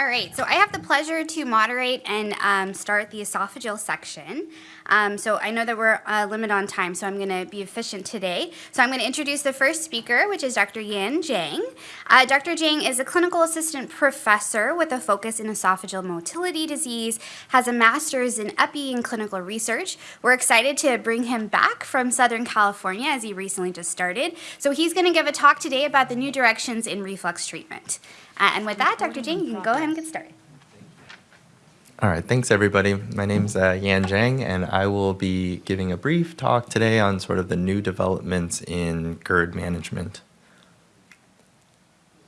All right, so I have the pleasure to moderate and um, start the esophageal section. Um, so I know that we're uh, limited on time, so I'm going to be efficient today. So I'm going to introduce the first speaker, which is Dr. Yan Zhang. Uh, Dr. Zhang is a clinical assistant professor with a focus in esophageal motility disease, has a master's in epi and clinical research. We're excited to bring him back from Southern California as he recently just started. So he's going to give a talk today about the new directions in reflux treatment. Uh, and with that, Dr. Jing, you can go ahead and get started. All right, thanks everybody. My name's uh, Yan Zhang, and I will be giving a brief talk today on sort of the new developments in GERD management.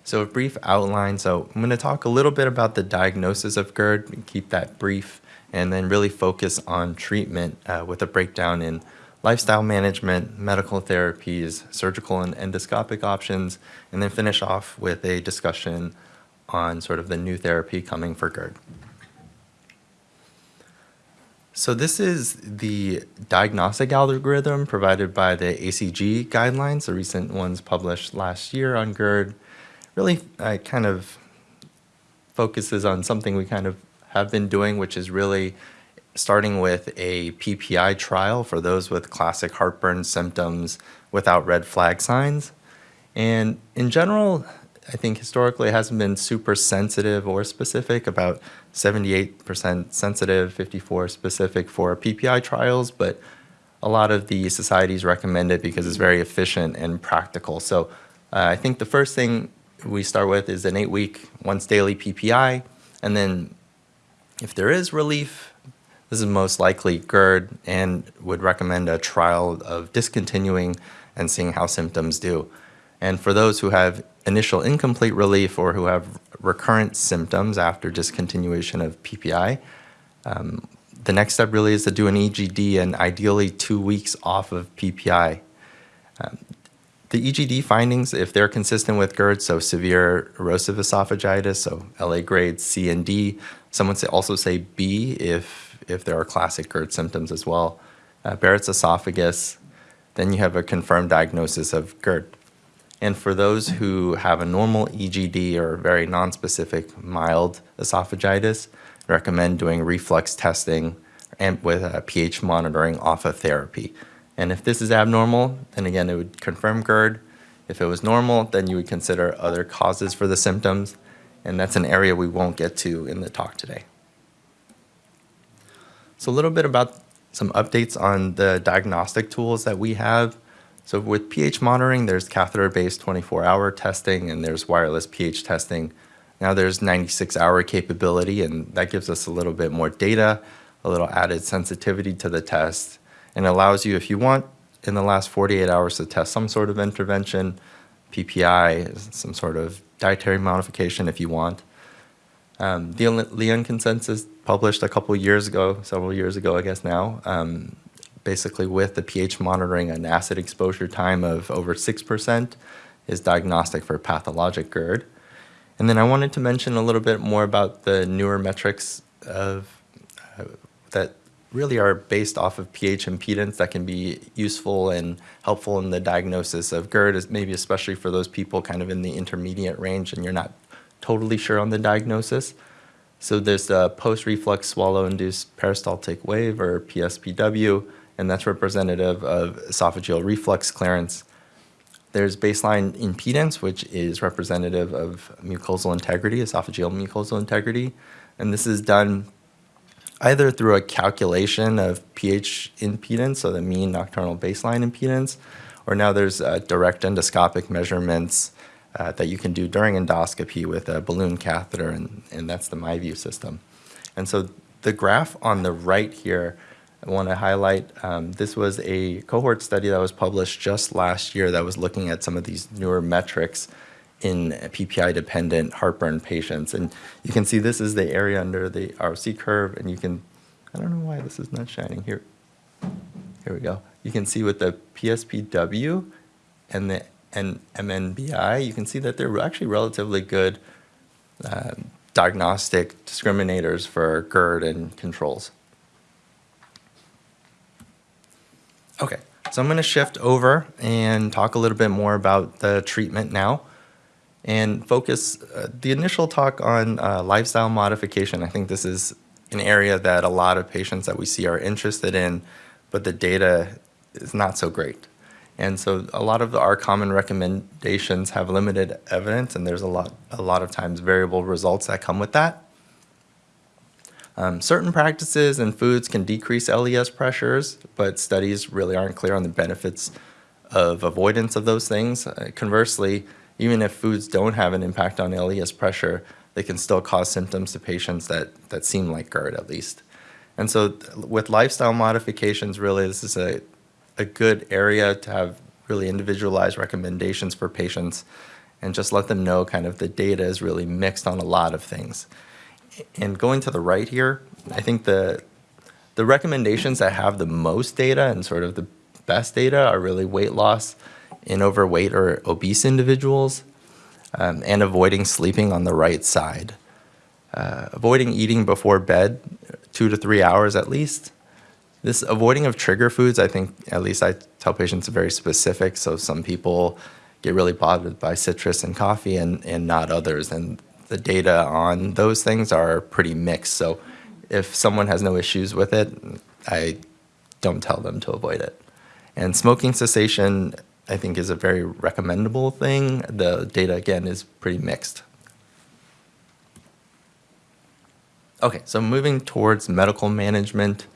So a brief outline. So I'm going to talk a little bit about the diagnosis of GERD, keep that brief, and then really focus on treatment uh, with a breakdown in lifestyle management, medical therapies, surgical and endoscopic options, and then finish off with a discussion on sort of the new therapy coming for GERD. So this is the diagnostic algorithm provided by the ACG guidelines, the recent ones published last year on GERD. Really uh, kind of focuses on something we kind of have been doing, which is really starting with a PPI trial for those with classic heartburn symptoms without red flag signs. And in general, I think historically it hasn't been super sensitive or specific, about 78% sensitive, 54 specific for PPI trials, but a lot of the societies recommend it because it's very efficient and practical. So uh, I think the first thing we start with is an eight week, once daily PPI, and then if there is relief, this is most likely GERD and would recommend a trial of discontinuing and seeing how symptoms do. And for those who have initial incomplete relief or who have recurrent symptoms after discontinuation of PPI, um, the next step really is to do an EGD and ideally two weeks off of PPI. Um, the EGD findings, if they're consistent with GERD, so severe erosive esophagitis, so LA grades C and D, some would also say B if, if there are classic GERD symptoms as well. Uh, Barrett's esophagus, then you have a confirmed diagnosis of GERD. And for those who have a normal EGD or very nonspecific mild esophagitis, I recommend doing reflux testing and with a pH monitoring off of therapy. And if this is abnormal, then again, it would confirm GERD. If it was normal, then you would consider other causes for the symptoms. And that's an area we won't get to in the talk today. So a little bit about some updates on the diagnostic tools that we have. So with pH monitoring, there's catheter-based 24-hour testing and there's wireless pH testing. Now there's 96-hour capability and that gives us a little bit more data, a little added sensitivity to the test, and allows you, if you want, in the last 48 hours to test some sort of intervention, PPI, some sort of dietary modification if you want. Um, the Lyon consensus published a couple years ago, several years ago, I guess now, um, basically with the pH monitoring an acid exposure time of over 6% is diagnostic for pathologic GERD. And then I wanted to mention a little bit more about the newer metrics of uh, that really are based off of pH impedance that can be useful and helpful in the diagnosis of GERD, maybe especially for those people kind of in the intermediate range and you're not totally sure on the diagnosis. So there's the post-reflux swallow-induced peristaltic wave, or PSPW, and that's representative of esophageal reflux clearance. There's baseline impedance, which is representative of mucosal integrity, esophageal mucosal integrity, and this is done either through a calculation of pH impedance, so the mean nocturnal baseline impedance, or now there's uh, direct endoscopic measurements uh, that you can do during endoscopy with a balloon catheter, and, and that's the MiVu system. And so the graph on the right here I want to highlight um, this was a cohort study that was published just last year that was looking at some of these newer metrics in PPI-dependent heartburn patients. And you can see this is the area under the ROC curve, and you can, I don't know why this is not shining here. Here we go. You can see with the PSPW and the and MNBI, you can see that they're actually relatively good uh, diagnostic discriminators for GERD and controls. Okay, so I'm going to shift over and talk a little bit more about the treatment now. and focus uh, the initial talk on uh, lifestyle modification. I think this is an area that a lot of patients that we see are interested in, but the data is not so great. And so a lot of our common recommendations have limited evidence, and there's a lot, a lot of times variable results that come with that. Um, certain practices and foods can decrease LES pressures, but studies really aren't clear on the benefits of avoidance of those things. Uh, conversely, even if foods don't have an impact on LES pressure, they can still cause symptoms to patients that, that seem like GERD at least. And so with lifestyle modifications, really this is a, a good area to have really individualized recommendations for patients and just let them know kind of the data is really mixed on a lot of things. And going to the right here, I think the, the recommendations that have the most data and sort of the best data are really weight loss in overweight or obese individuals um, and avoiding sleeping on the right side. Uh, avoiding eating before bed, two to three hours at least. This avoiding of trigger foods, I think, at least I tell patients, very specific. So some people get really bothered by citrus and coffee and, and not others. And the data on those things are pretty mixed. So if someone has no issues with it, I don't tell them to avoid it. And smoking cessation, I think, is a very recommendable thing. The data, again, is pretty mixed. Okay, so moving towards medical management.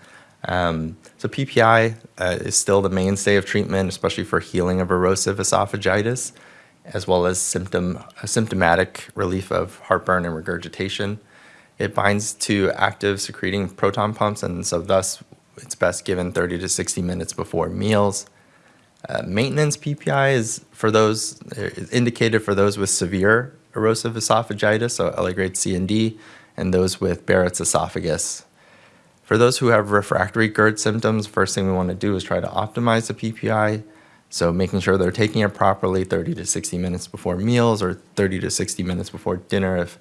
Um, so PPI uh, is still the mainstay of treatment, especially for healing of erosive esophagitis as well as symptom, symptomatic relief of heartburn and regurgitation. It binds to active secreting proton pumps, and so thus it's best given 30 to 60 minutes before meals. Uh, maintenance PPI is for those is indicated for those with severe erosive esophagitis, so LA grade C and D, and those with Barrett's esophagus. For those who have refractory GERD symptoms, first thing we want to do is try to optimize the PPI so making sure they're taking it properly 30 to 60 minutes before meals or 30 to 60 minutes before dinner if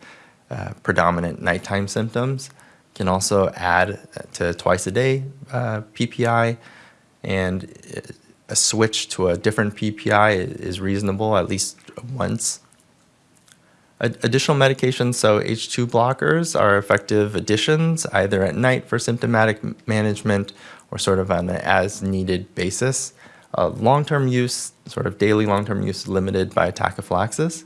uh, predominant nighttime symptoms. Can also add to twice a day uh, PPI and uh, a switch to a different PPI is reasonable at least once. Additional medications, so H2 blockers are effective additions either at night for symptomatic management or sort of on an as needed basis. Uh, long-term use, sort of daily long-term use limited by tachyphylaxis.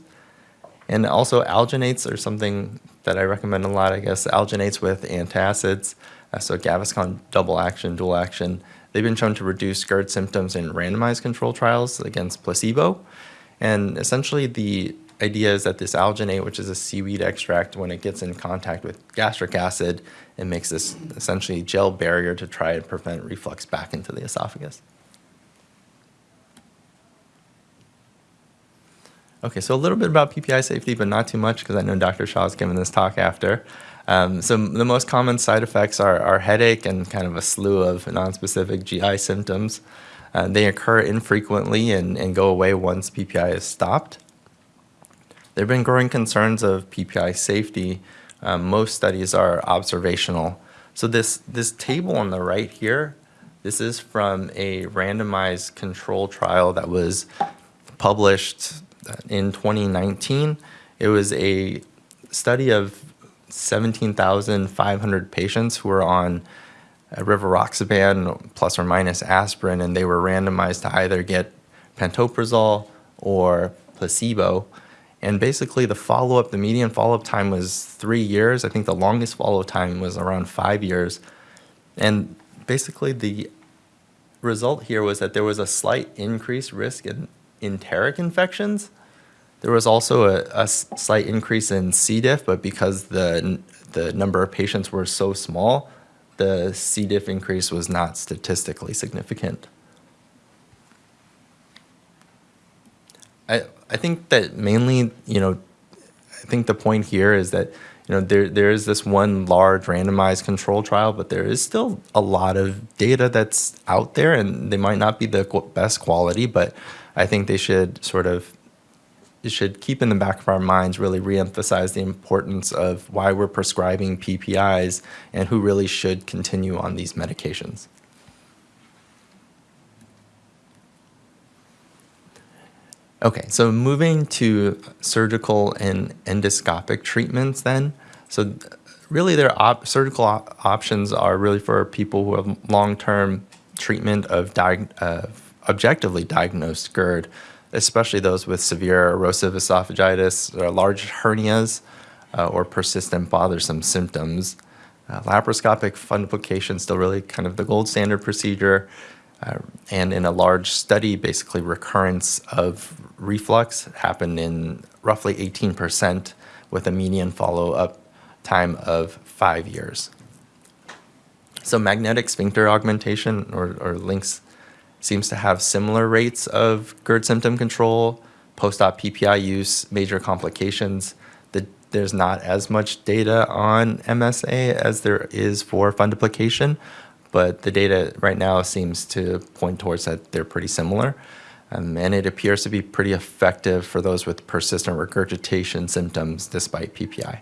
And also alginates are something that I recommend a lot, I guess, alginates with antacids, uh, so Gaviscon double action, dual action. They've been shown to reduce GERD symptoms in randomized control trials against placebo. And essentially the idea is that this alginate, which is a seaweed extract, when it gets in contact with gastric acid, it makes this essentially gel barrier to try and prevent reflux back into the esophagus. Okay, so a little bit about PPI safety, but not too much because I know Dr. Shaw is giving this talk after. Um, so the most common side effects are, are, headache and kind of a slew of nonspecific GI symptoms. Uh, they occur infrequently and, and go away once PPI is stopped. There have been growing concerns of PPI safety. Um, most studies are observational. So this, this table on the right here, this is from a randomized control trial that was published in 2019. It was a study of 17,500 patients who were on rivaroxaban plus or minus aspirin, and they were randomized to either get pantoprazole or placebo. And basically the follow-up, the median follow-up time was three years. I think the longest follow-up time was around five years. And basically the result here was that there was a slight increased risk in enteric infections. There was also a, a slight increase in C. diff, but because the, the number of patients were so small, the C. diff increase was not statistically significant. I, I think that mainly, you know, I think the point here is that, you know, there, there is this one large randomized control trial, but there is still a lot of data that's out there and they might not be the best quality, but I think they should sort of should keep in the back of our minds really reemphasize the importance of why we're prescribing PPIs and who really should continue on these medications. Okay, so moving to surgical and endoscopic treatments then. So really their op- surgical op- options are really for people who have long-term treatment of, objectively diagnosed GERD, especially those with severe erosive esophagitis or large hernias uh, or persistent bothersome symptoms. Uh, laparoscopic fundoplication is still really kind of the gold standard procedure. Uh, and in a large study, basically recurrence of reflux happened in roughly 18% with a median follow-up time of five years. So magnetic sphincter augmentation or, or LINX seems to have similar rates of GERD symptom control, post-op PPI use, major complications. The, there's not as much data on MSA as there is for fundoplication, but the data right now seems to point towards that they're pretty similar. Um, and it appears to be pretty effective for those with persistent regurgitation symptoms despite PPI.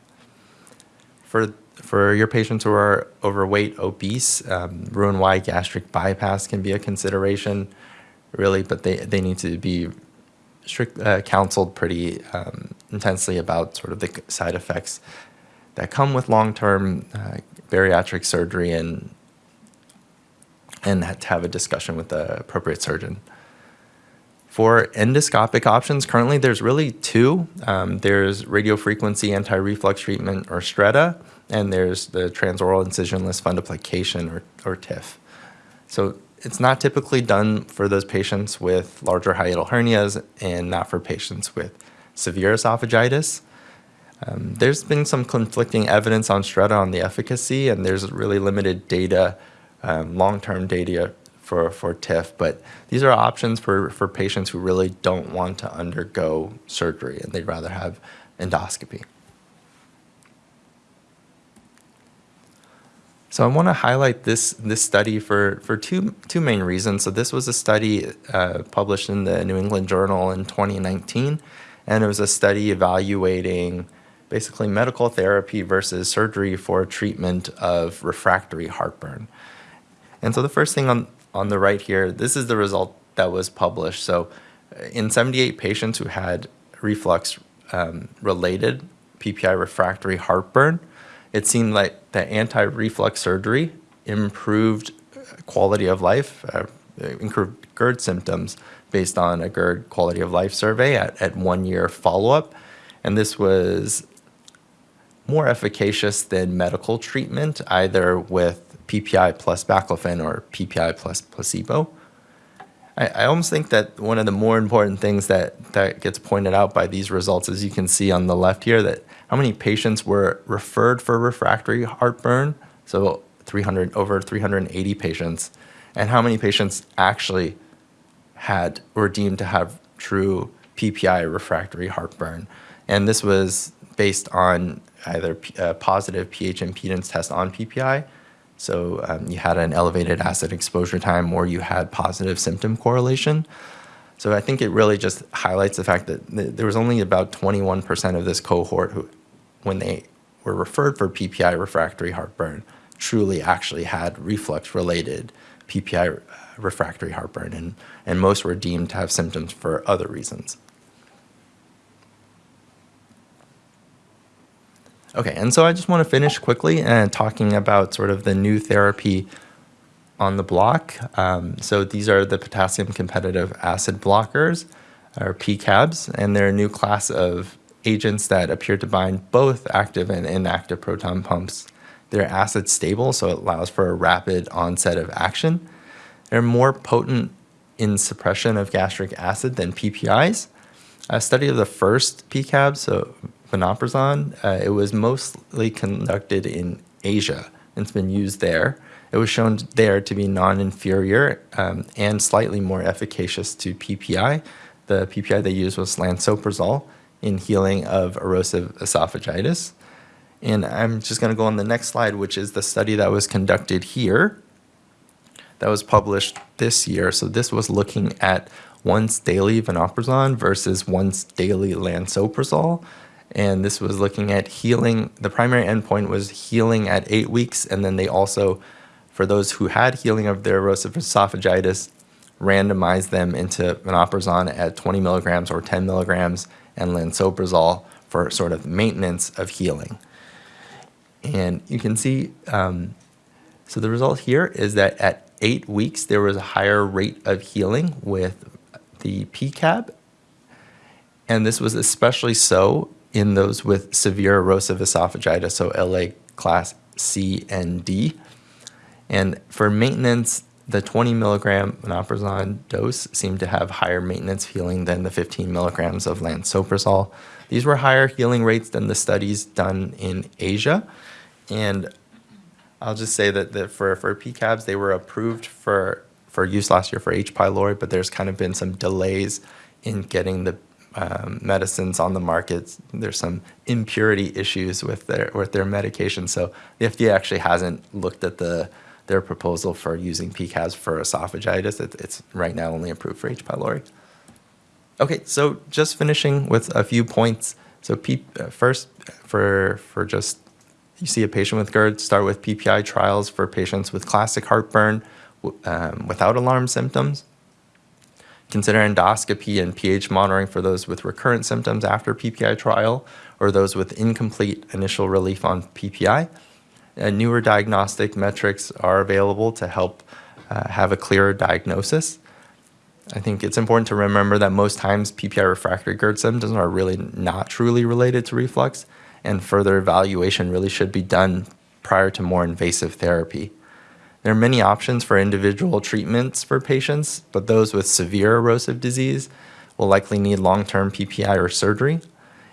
For, for your patients who are overweight, obese, um, Roux-en-Y gastric bypass can be a consideration, really, but they, they need to be strict, uh, counseled pretty um, intensely about sort of the side effects that come with long-term uh, bariatric surgery and and to have a discussion with the appropriate surgeon. For endoscopic options, currently there's really two. Um, there's radiofrequency anti-reflux treatment or Stretta, and there's the transoral incisionless fundoplication or, or TIF. So it's not typically done for those patients with larger hiatal hernias and not for patients with severe esophagitis. Um, there's been some conflicting evidence on Stretta on the efficacy, and there's really limited data um, long-term data for, for TIF, but these are options for, for patients who really don't want to undergo surgery and they'd rather have endoscopy. So I want to highlight this, this study for, for two, two main reasons. So this was a study uh, published in the New England Journal in 2019, and it was a study evaluating basically medical therapy versus surgery for treatment of refractory heartburn. And so the first thing on, on the right here, this is the result that was published. So uh, in 78 patients who had reflux um, related PPI refractory heartburn, it seemed like the anti-reflux surgery improved quality of life, uh, improved GERD symptoms based on a GERD quality of life survey at, at one year follow-up. And this was more efficacious than medical treatment, either with PPI plus baclofen or PPI plus placebo. I, I almost think that one of the more important things that, that gets pointed out by these results, as you can see on the left here, that how many patients were referred for refractory heartburn, so 300 over 380 patients, and how many patients actually had were deemed to have true PPI refractory heartburn. And this was based on either a positive pH impedance test on PPI so um, you had an elevated acid exposure time or you had positive symptom correlation. So I think it really just highlights the fact that th there was only about 21% of this cohort who, when they were referred for PPI refractory heartburn, truly actually had reflux-related PPI refractory heartburn, and, and most were deemed to have symptoms for other reasons. Okay, and so I just want to finish quickly and talking about sort of the new therapy on the block. Um, so these are the potassium competitive acid blockers, or PCABs, and they're a new class of agents that appear to bind both active and inactive proton pumps. They're acid stable, so it allows for a rapid onset of action. They're more potent in suppression of gastric acid than PPIs. A study of the first PCAB, so vonoprazan. Uh, it was mostly conducted in Asia it's been used there. It was shown there to be non-inferior um, and slightly more efficacious to PPI. The PPI they used was lansoprazole in healing of erosive esophagitis. And I'm just going to go on the next slide, which is the study that was conducted here that was published this year. So this was looking at once daily vonoprazan versus once daily lansoprazole and this was looking at healing. The primary endpoint was healing at eight weeks, and then they also, for those who had healing of their erosive esophagitis, randomized them into vonoprazan at 20 milligrams or 10 milligrams and lansoprazole for sort of maintenance of healing. And you can see, um, so the result here is that at eight weeks, there was a higher rate of healing with the PCAB. And this was especially so in those with severe erosive esophagitis, so LA class C and D. And for maintenance, the 20 milligram vonoprazan dose seemed to have higher maintenance healing than the 15 milligrams of lansoprazole. These were higher healing rates than the studies done in Asia. And I'll just say that, that for, for PCABs, they were approved for, for use last year for H. pylori, but there's kind of been some delays in getting the um, medicines on the market. There's some impurity issues with their, with their medication. So the FDA actually hasn't looked at the, their proposal for using PCABs for esophagitis. It, it's right now only approved for H. pylori. Okay, so just finishing with a few points. So P, uh, first, for, for just, you see a patient with GERD, start with PPI trials for patients with classic heartburn um, without alarm symptoms. Consider endoscopy and pH monitoring for those with recurrent symptoms after PPI trial or those with incomplete initial relief on PPI. And newer diagnostic metrics are available to help uh, have a clearer diagnosis. I think it's important to remember that most times PPI refractory GERD symptoms are really not truly related to reflux, and further evaluation really should be done prior to more invasive therapy. There are many options for individual treatments for patients, but those with severe erosive disease will likely need long-term PPI or surgery.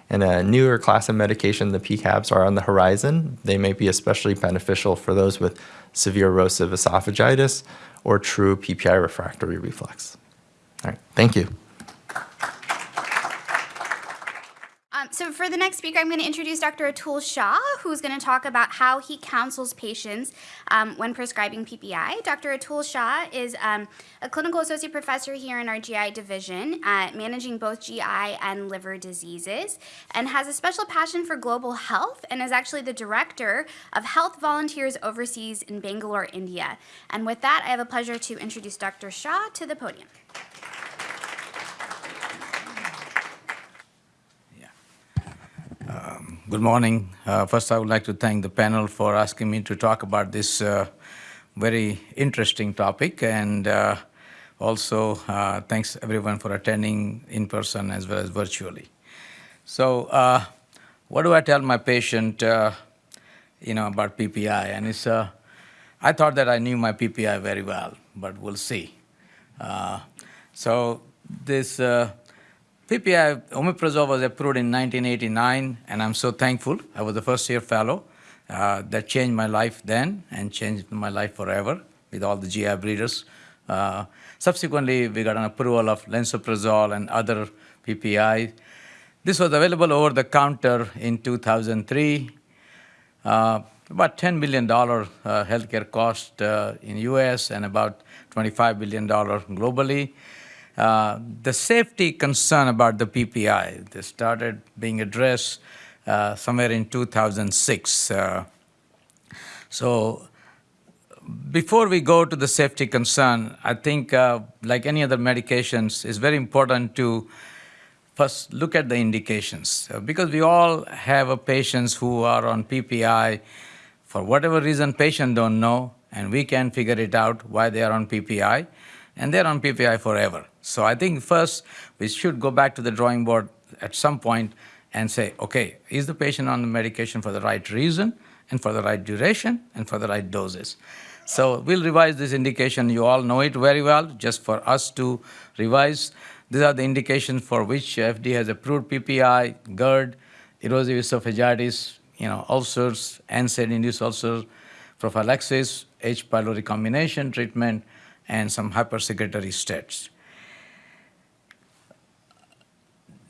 And a newer class of medication, the PCABs, are on the horizon. They may be especially beneficial for those with severe erosive esophagitis or true PPI refractory reflux. All right, thank you. So for the next speaker, I'm going to introduce Dr. Atul Shah, who's going to talk about how he counsels patients um, when prescribing PPI. Dr. Atul Shah is um, a clinical associate professor here in our GI division, uh, managing both GI and liver diseases, and has a special passion for global health and is actually the director of Health Volunteers Overseas in Bangalore, India. And with that, I have a pleasure to introduce Dr. Shah to the podium. Good morning. Uh, first, I would like to thank the panel for asking me to talk about this uh, very interesting topic. And uh, also, uh, thanks everyone for attending in person as well as virtually. So, uh, what do I tell my patient, uh, you know, about PPI? And it's, I thought that I knew my PPI very well, but we'll see. so, this PPI, omeprazole was approved in 1989, and I'm so thankful. I was the first year fellow. Uh, that changed my life then and changed my life forever with all the GI breeders. Uh, subsequently, we got an approval of lansoprazole and other PPI. This was available over the counter in 2003. Uh, about $10 billion uh, healthcare cost uh, in US and about $25 billion globally. Uh, the safety concern about the PPI, they started being addressed uh, somewhere in 2006. Uh, so before we go to the safety concern, I think uh, like any other medications, it's very important to first look at the indications. Uh, because we all have patients who are on PPI, for whatever reason patient don't know, and we can figure it out why they are on PPI, and they're on PPI forever. So I think first we should go back to the drawing board at some point and say, okay, is the patient on the medication for the right reason and for the right duration and for the right doses? So we'll revise this indication. You all know it very well, just for us to revise. These are the indications for which FDA has approved PPI, GERD, erosive esophagitis, you know, ulcers, NSAID-induced ulcers, prophylaxis, H. pylori combination treatment, and some hypersecretory states.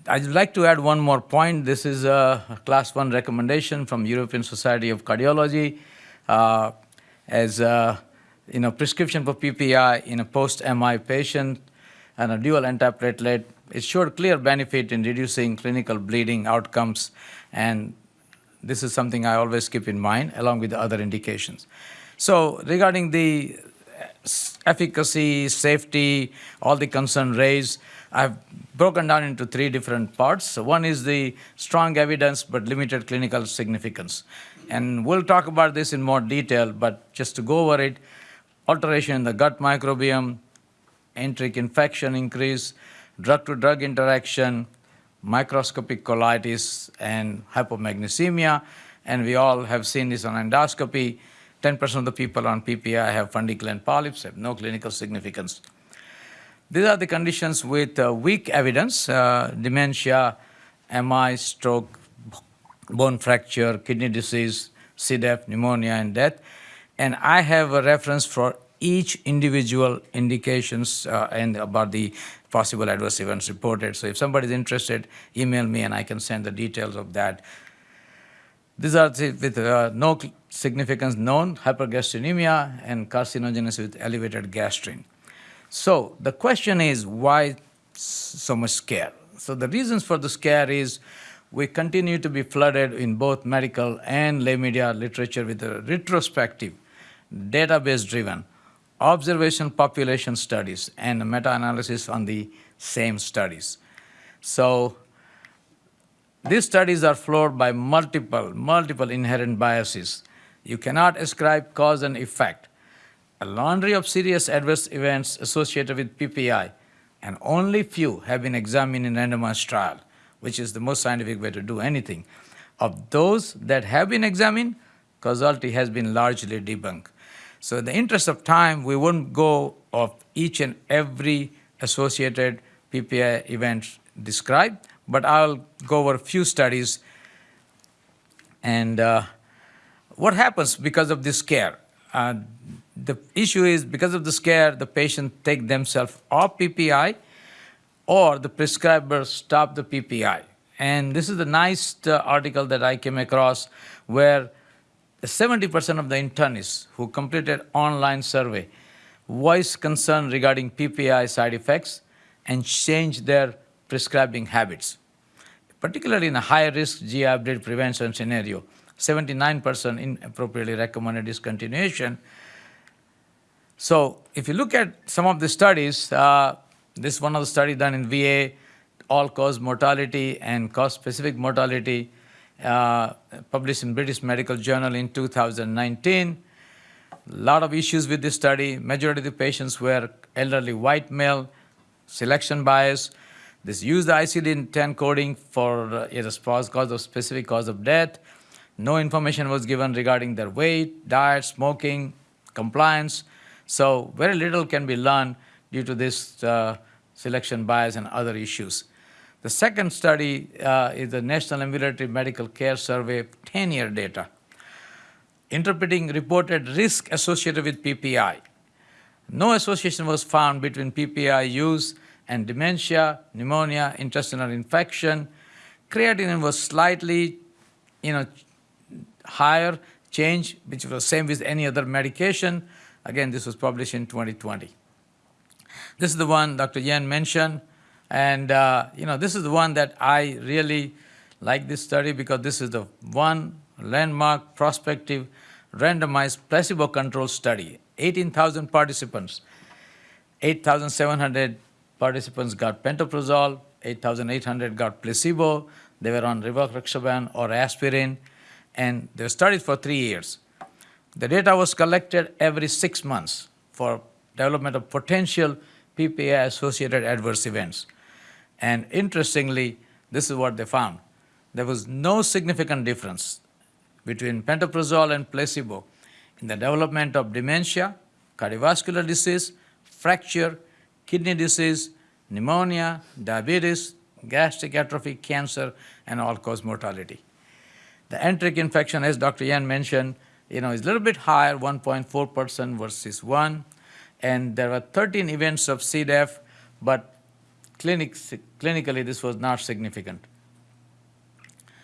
I'd like to add one more point. This is a class one recommendation from European Society of Cardiology uh, as a you know, prescription for PPI in a post-MI patient and a dual antiplatelet. It showed clear benefit in reducing clinical bleeding outcomes, and this is something I always keep in mind along with the other indications. So regarding the efficacy, safety, all the concern raised. I've broken down into three different parts. One is the strong evidence but limited clinical significance. And we'll talk about this in more detail, but just to go over it, alteration in the gut microbiome, enteric infection increase, drug-to-drug interaction, microscopic colitis, and hypomagnesemia. And we all have seen this on endoscopy. 10% of the people on PPI have fundic gland polyps, have no clinical significance. These are the conditions with uh, weak evidence, uh, dementia, MI, stroke, bone fracture, kidney disease, C. diff, pneumonia, and death. And I have a reference for each individual indications uh, and about the possible adverse events reported. So if somebody is interested, email me and I can send the details of that. These are with uh, no significance known, hypergastrinemia and carcinogenesis with elevated gastrin. So the question is why so much scare? So the reasons for the scare is we continue to be flooded in both medical and lay media literature with a retrospective, database driven, observation population studies and meta-analysis on the same studies. So these studies are flawed by multiple, multiple inherent biases. You cannot ascribe cause and effect. A laundry of serious adverse events associated with PPI, and only few have been examined in randomized trial, which is the most scientific way to do anything. Of those that have been examined, causality has been largely debunked. So in the interest of time, we won't go of each and every associated PPI event described, but I'll go over a few studies. And uh, what happens because of this scare? Uh, the issue is because of the scare, the patient take themselves off PPI or the prescriber stop the PPI. And this is the nice uh, article that I came across where 70% of the internists who completed online survey voiced concern regarding PPI side effects and changed their prescribing habits. Particularly in a high risk GI update prevention scenario, 79% inappropriately recommended discontinuation. So if you look at some of the studies, uh, this one of the study done in VA, all-cause mortality and cause-specific mortality, uh, published in British Medical Journal in 2019. A lot of issues with this study. Majority of the patients were elderly white male, selection bias. This used the ICD-10 coding for uh, a response cause of specific cause of death. No information was given regarding their weight, diet, smoking, compliance. So very little can be learned due to this uh, selection bias and other issues. The second study uh, is the National Ambulatory Medical Care Survey 10-year data, interpreting reported risk associated with PPI. No association was found between PPI use and dementia, pneumonia, intestinal infection. Creatinine was slightly, you know, higher change, which was the same with any other medication. Again, this was published in 2020. This is the one Dr. Yan mentioned. And, uh, you know, this is the one that I really like this study because this is the one landmark prospective randomized placebo-controlled study. 18,000 participants. 8,700 participants got pantoprazole, 8,800 got placebo. They were on rivaroxaban or aspirin, and they studied for three years. The data was collected every six months for development of potential PPI-associated adverse events. And interestingly, this is what they found. There was no significant difference between pantoprazole and placebo in the development of dementia, cardiovascular disease, fracture, kidney disease, pneumonia, diabetes, gastric atrophy, cancer, and all-cause mortality. The enteric infection, as Dr. Yan mentioned, you know, is a little bit higher, 1.4% versus 1. And there were 13 events of C. diff, but clinic, clinically this was not significant.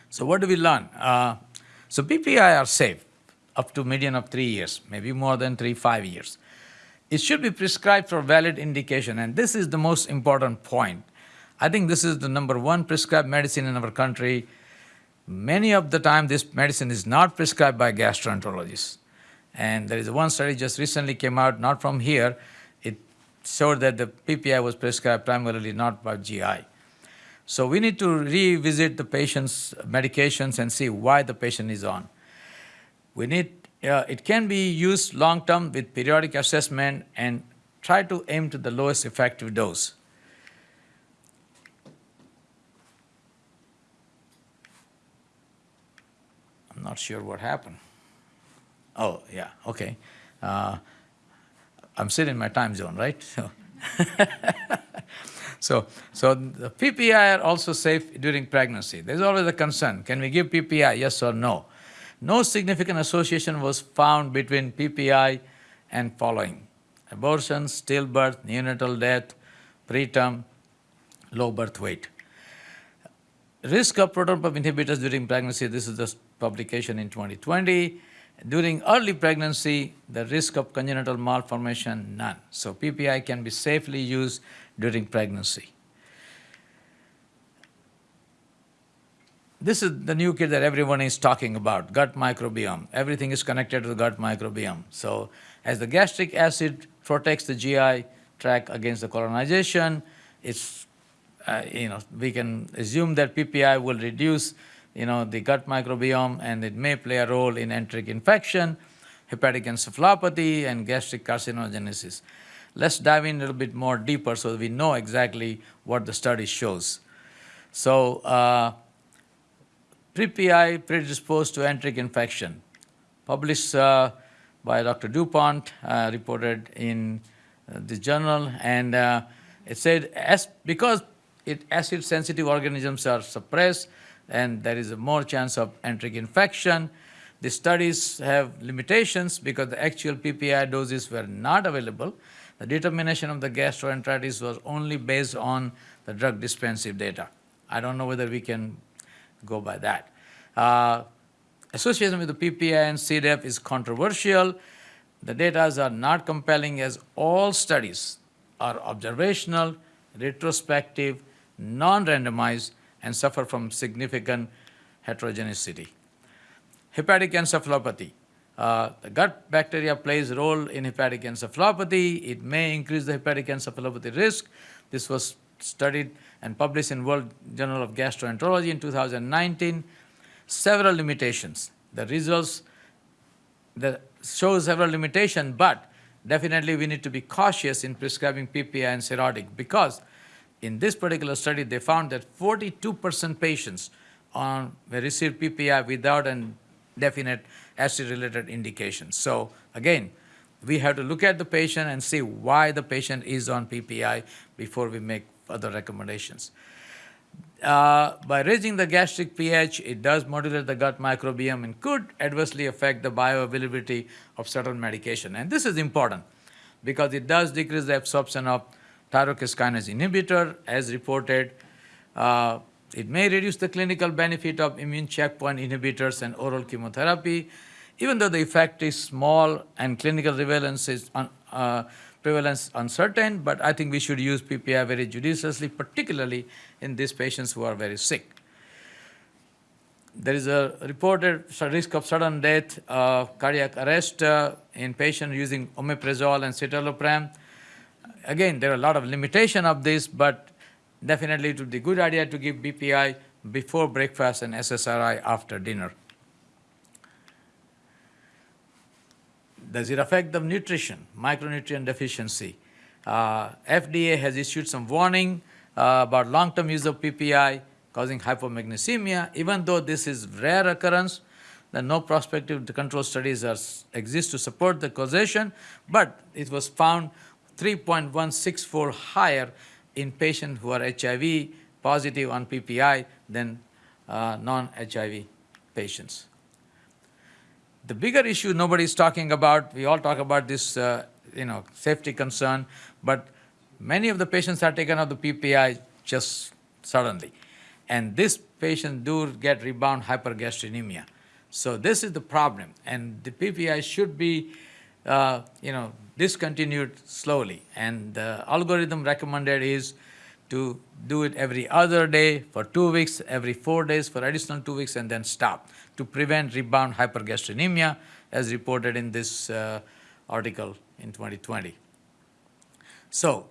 So what do we learn? Uh, so PPI are safe up to median of three years, maybe more than three, five years. It should be prescribed for valid indication, and this is the most important point. I think this is the number one prescribed medicine in our country. Many of the time, this medicine is not prescribed by gastroenterologists. And there is one study just recently came out, not from here. It showed that the PPI was prescribed primarily not by GI. So we need to revisit the patient's medications and see why the patient is on. We need, uh, it can be used long term with periodic assessment and try to aim to the lowest effective dose. I'm not sure what happened. Oh, yeah, okay. Uh, I'm still in my time zone, right? So, so, so the PPI are also safe during pregnancy. There's always a concern. Can we give PPI, yes or no? No significant association was found between PPI and following. Abortion, stillbirth, neonatal death, preterm, low birth weight. Risk of proton pump inhibitors during pregnancy, this is the publication in 2020. During early pregnancy, the risk of congenital malformation, none. So PPI can be safely used during pregnancy. This is the new kid that everyone is talking about, gut microbiome. Everything is connected to the gut microbiome. So as the gastric acid protects the GI tract against the colonization, it's, uh, you know, we can assume that PPI will reduce you know, the gut microbiome and it may play a role in enteric infection, hepatic encephalopathy, and gastric carcinogenesis. Let's dive in a little bit more deeper so we know exactly what the study shows. So, uh, PPI predisposed to enteric infection, published uh, by Dr. DuPont, uh, reported in uh, the journal, and uh, it said as, because it acid-sensitive organisms are suppressed, and there is a more chance of enteric infection. The studies have limitations because the actual PPI doses were not available. The determination of the gastroenteritis was only based on the drug dispensive data. I don't know whether we can go by that. Uh, association with the PPI and C. diff is controversial. The data are not compelling as all studies are observational, retrospective, non-randomized, and suffer from significant heterogeneity. Hepatic encephalopathy. Uh, the gut bacteria plays a role in hepatic encephalopathy. It may increase the hepatic encephalopathy risk. This was studied and published in World Journal of Gastroenterology in 2019. Several limitations. The results that show several limitations, but definitely we need to be cautious in prescribing PPI and cirrhotic because in this particular study, they found that 42% patients on, received PPI without a definite acid-related indication. So again, we have to look at the patient and see why the patient is on PPI before we make further recommendations. Uh, by raising the gastric pH, it does modulate the gut microbiome and could adversely affect the bioavailability of certain medication. And this is important because it does decrease the absorption of tyrosine kinase inhibitor as reported. Uh, it may reduce the clinical benefit of immune checkpoint inhibitors and oral chemotherapy, even though the effect is small and clinical relevance is un, uh, prevalence uncertain, but I think we should use PPI very judiciously, particularly in these patients who are very sick. There is a reported risk of sudden death, uh, cardiac arrest uh, in patients using omeprazole and citalopram again, there are a lot of limitation of this, but definitely it would be a good idea to give PPI before breakfast and SSRI after dinner. Does it affect the nutrition, micronutrient deficiency? Uh, FDA has issued some warning uh, about long-term use of PPI causing hypomagnesemia. Even though this is rare occurrence, the no prospective control studies are, exist to support the causation, but it was found 3.164 higher in patients who are HIV positive on PPI than uh, non-HIV patients. The bigger issue nobody is talking about, we all talk about this uh, you know, safety concern, but many of the patients are taken off the PPI just suddenly. And this patient do get rebound hypergastrinemia. So this is the problem. And the PPI should be, uh, you know, discontinued slowly. And the algorithm recommended is to do it every other day for two weeks, every four days for additional two weeks, and then stop to prevent rebound hypergastrinemia, as reported in this uh, article in 2020. So,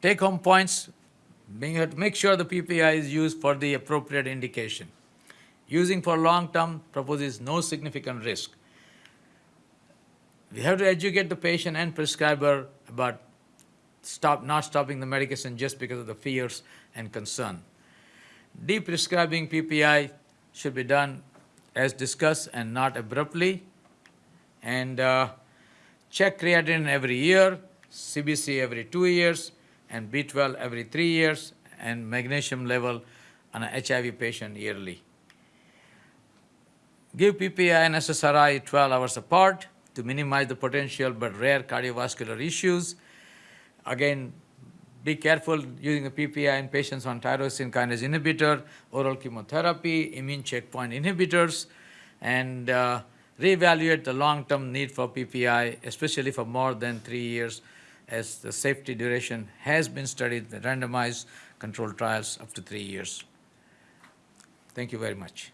take home points make sure the PPI is used for the appropriate indication. Using for long term proposes no significant risk. We have to educate the patient and prescriber about stop not stopping the medication just because of the fears and concern. De-prescribing PPI should be done as discussed and not abruptly. And uh, check creatinine every year, CBC every two years, and B12 every three years, and magnesium level on a HIV patient yearly. Give PPI and SSRI 12 hours apart to minimize the potential but rare cardiovascular issues. Again, be careful using the PPI in patients on tyrosine kinase inhibitor, oral chemotherapy, immune checkpoint inhibitors, and uh, reevaluate the long-term need for PPI, especially for more than three years, as the safety duration has been studied, the randomized controlled trials up to three years. Thank you very much.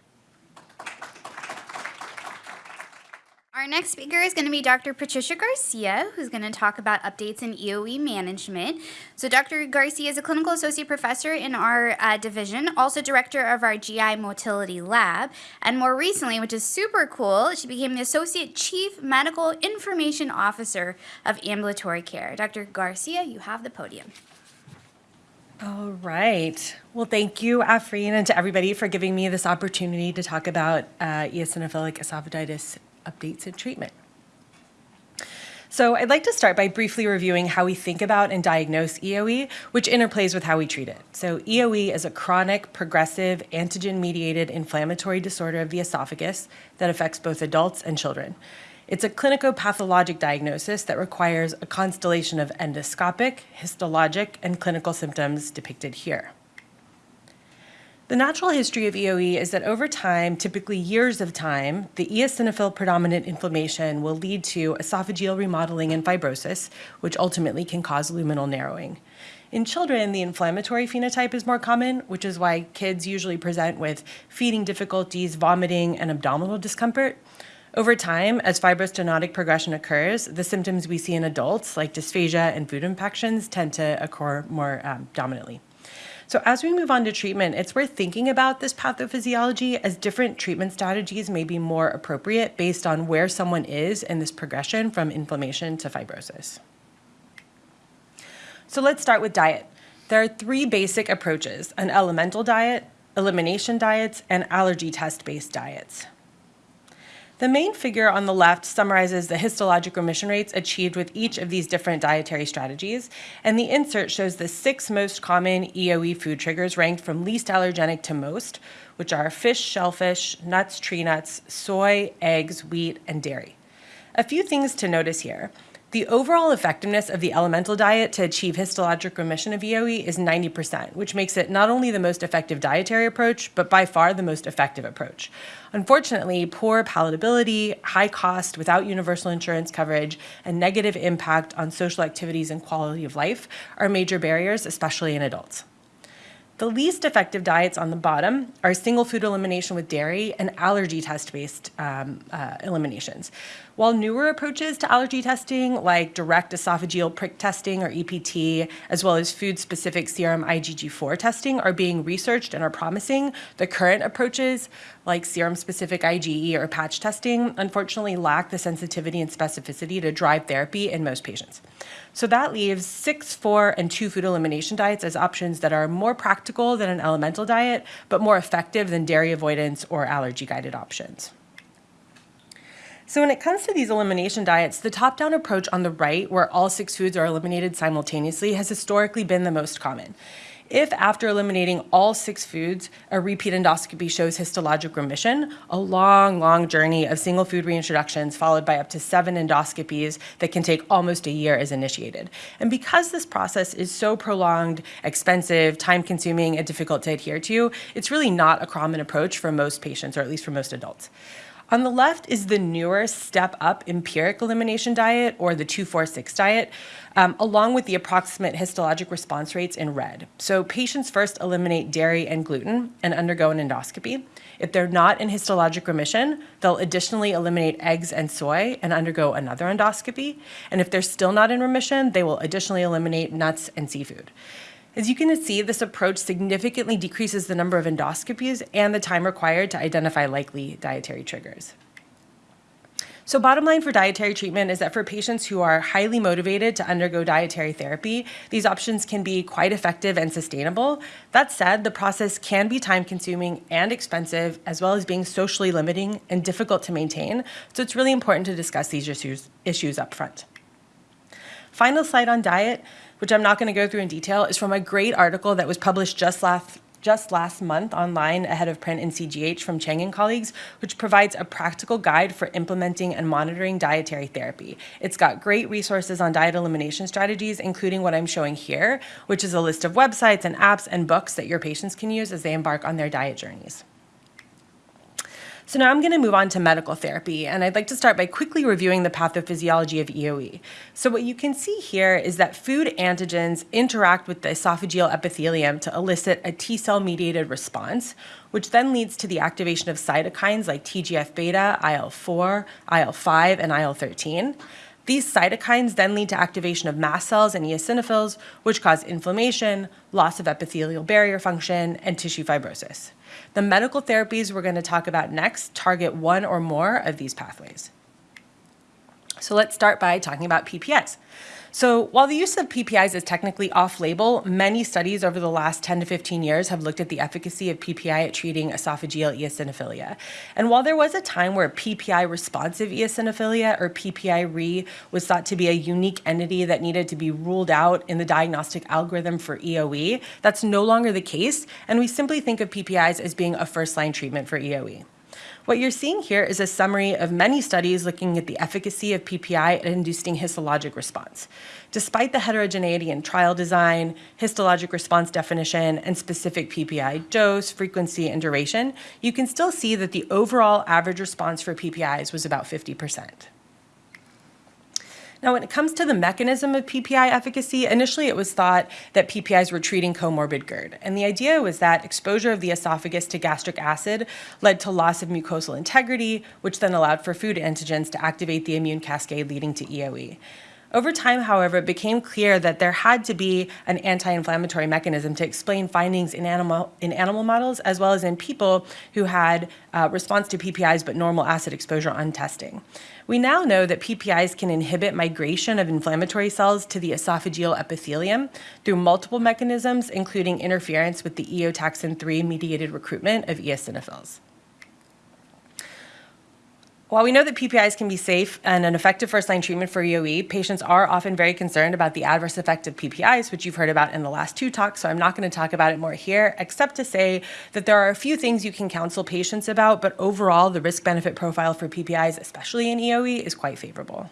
Our next speaker is going to be Dr. Patricia Garcia, who's going to talk about updates in EOE management. So, Dr. Garcia is a clinical associate professor in our uh, division, also director of our GI motility lab, and more recently, which is super cool, she became the associate chief medical information officer of ambulatory care. Dr. Garcia, you have the podium. All right. Well, thank you, Afreen, and to everybody for giving me this opportunity to talk about uh, eosinophilic esophagitis updates and treatment. So I'd like to start by briefly reviewing how we think about and diagnose EOE, which interplays with how we treat it. So EOE is a chronic, progressive, antigen-mediated inflammatory disorder of the esophagus that affects both adults and children. It's a clinico-pathologic diagnosis that requires a constellation of endoscopic, histologic, and clinical symptoms depicted here. The natural history of EOE is that over time, typically years of time, the eosinophil predominant inflammation will lead to esophageal remodeling and fibrosis, which ultimately can cause luminal narrowing. In children, the inflammatory phenotype is more common, which is why kids usually present with feeding difficulties, vomiting, and abdominal discomfort. Over time, as fibrostenotic progression occurs, the symptoms we see in adults, like dysphagia and food impactions, tend to occur more um, dominantly. So as we move on to treatment, it's worth thinking about this pathophysiology as different treatment strategies may be more appropriate based on where someone is in this progression from inflammation to fibrosis. So let's start with diet. There are three basic approaches, an elemental diet, elimination diets, and allergy test-based diets. The main figure on the left summarizes the histologic remission rates achieved with each of these different dietary strategies, and the insert shows the six most common EOE food triggers ranked from least allergenic to most, which are fish, shellfish, nuts, tree nuts, soy, eggs, wheat, and dairy. A few things to notice here. The overall effectiveness of the elemental diet to achieve histologic remission of EOE is 90%, which makes it not only the most effective dietary approach, but by far the most effective approach. Unfortunately, poor palatability, high cost without universal insurance coverage, and negative impact on social activities and quality of life are major barriers, especially in adults. The least effective diets on the bottom are single food elimination with dairy and allergy test-based um, uh, eliminations. While newer approaches to allergy testing, like direct esophageal prick testing or EPT, as well as food-specific serum IgG4 testing are being researched and are promising, the current approaches, like serum-specific IgE or patch testing, unfortunately lack the sensitivity and specificity to drive therapy in most patients. So that leaves six, four, and two food elimination diets as options that are more practical than an elemental diet, but more effective than dairy avoidance or allergy-guided options. So when it comes to these elimination diets, the top-down approach on the right, where all six foods are eliminated simultaneously, has historically been the most common. If after eliminating all six foods, a repeat endoscopy shows histologic remission, a long, long journey of single food reintroductions followed by up to seven endoscopies that can take almost a year is initiated. And because this process is so prolonged, expensive, time-consuming, and difficult to adhere to, it's really not a common approach for most patients, or at least for most adults. On the left is the newer step up empiric elimination diet or the 246 diet, um, along with the approximate histologic response rates in red. So patients first eliminate dairy and gluten and undergo an endoscopy. If they're not in histologic remission, they'll additionally eliminate eggs and soy and undergo another endoscopy. And if they're still not in remission, they will additionally eliminate nuts and seafood. As you can see, this approach significantly decreases the number of endoscopies and the time required to identify likely dietary triggers. So bottom line for dietary treatment is that for patients who are highly motivated to undergo dietary therapy, these options can be quite effective and sustainable. That said, the process can be time consuming and expensive, as well as being socially limiting and difficult to maintain. So it's really important to discuss these issues, issues up front. Final slide on diet which I'm not going to go through in detail, is from a great article that was published just last just last month online ahead of print in CGH from Chang and colleagues, which provides a practical guide for implementing and monitoring dietary therapy. It's got great resources on diet elimination strategies, including what I'm showing here, which is a list of websites and apps and books that your patients can use as they embark on their diet journeys. So now I'm going to move on to medical therapy, and I'd like to start by quickly reviewing the pathophysiology of EOE. So what you can see here is that food antigens interact with the esophageal epithelium to elicit a T cell mediated response, which then leads to the activation of cytokines like TGF-beta, IL-4, IL-5, and IL-13. These cytokines then lead to activation of mast cells and eosinophils, which cause inflammation, loss of epithelial barrier function, and tissue fibrosis. The medical therapies we're going to talk about next target one or more of these pathways. So let's start by talking about PPIs. So while the use of PPIs is technically off-label, many studies over the last 10 to 15 years have looked at the efficacy of PPI at treating esophageal eosinophilia. And while there was a time where PPI responsive eosinophilia or PPI-RE was thought to be a unique entity that needed to be ruled out in the diagnostic algorithm for EOE, that's no longer the case, and we simply think of PPIs as being a first-line treatment for EOE. What you're seeing here is a summary of many studies looking at the efficacy of PPI at inducing histologic response. Despite the heterogeneity in trial design, histologic response definition, and specific PPI dose, frequency, and duration, you can still see that the overall average response for PPIs was about 50%. Now, when it comes to the mechanism of PPI efficacy, initially it was thought that PPIs were treating comorbid GERD. And the idea was that exposure of the esophagus to gastric acid led to loss of mucosal integrity, which then allowed for food antigens to activate the immune cascade leading to EOE. Over time, however, it became clear that there had to be an anti-inflammatory mechanism to explain findings in animal, in animal models as well as in people who had uh, response to PPIs but normal acid exposure on testing. We now know that PPIs can inhibit migration of inflammatory cells to the esophageal epithelium through multiple mechanisms, including interference with the eotaxin 3 mediated recruitment of eosinophils. While we know that PPIs can be safe and an effective first-line treatment for EOE, patients are often very concerned about the adverse effect of PPIs, which you've heard about in the last two talks, so I'm not going to talk about it more here, except to say that there are a few things you can counsel patients about, but overall, the risk-benefit profile for PPIs, especially in EOE, is quite favorable.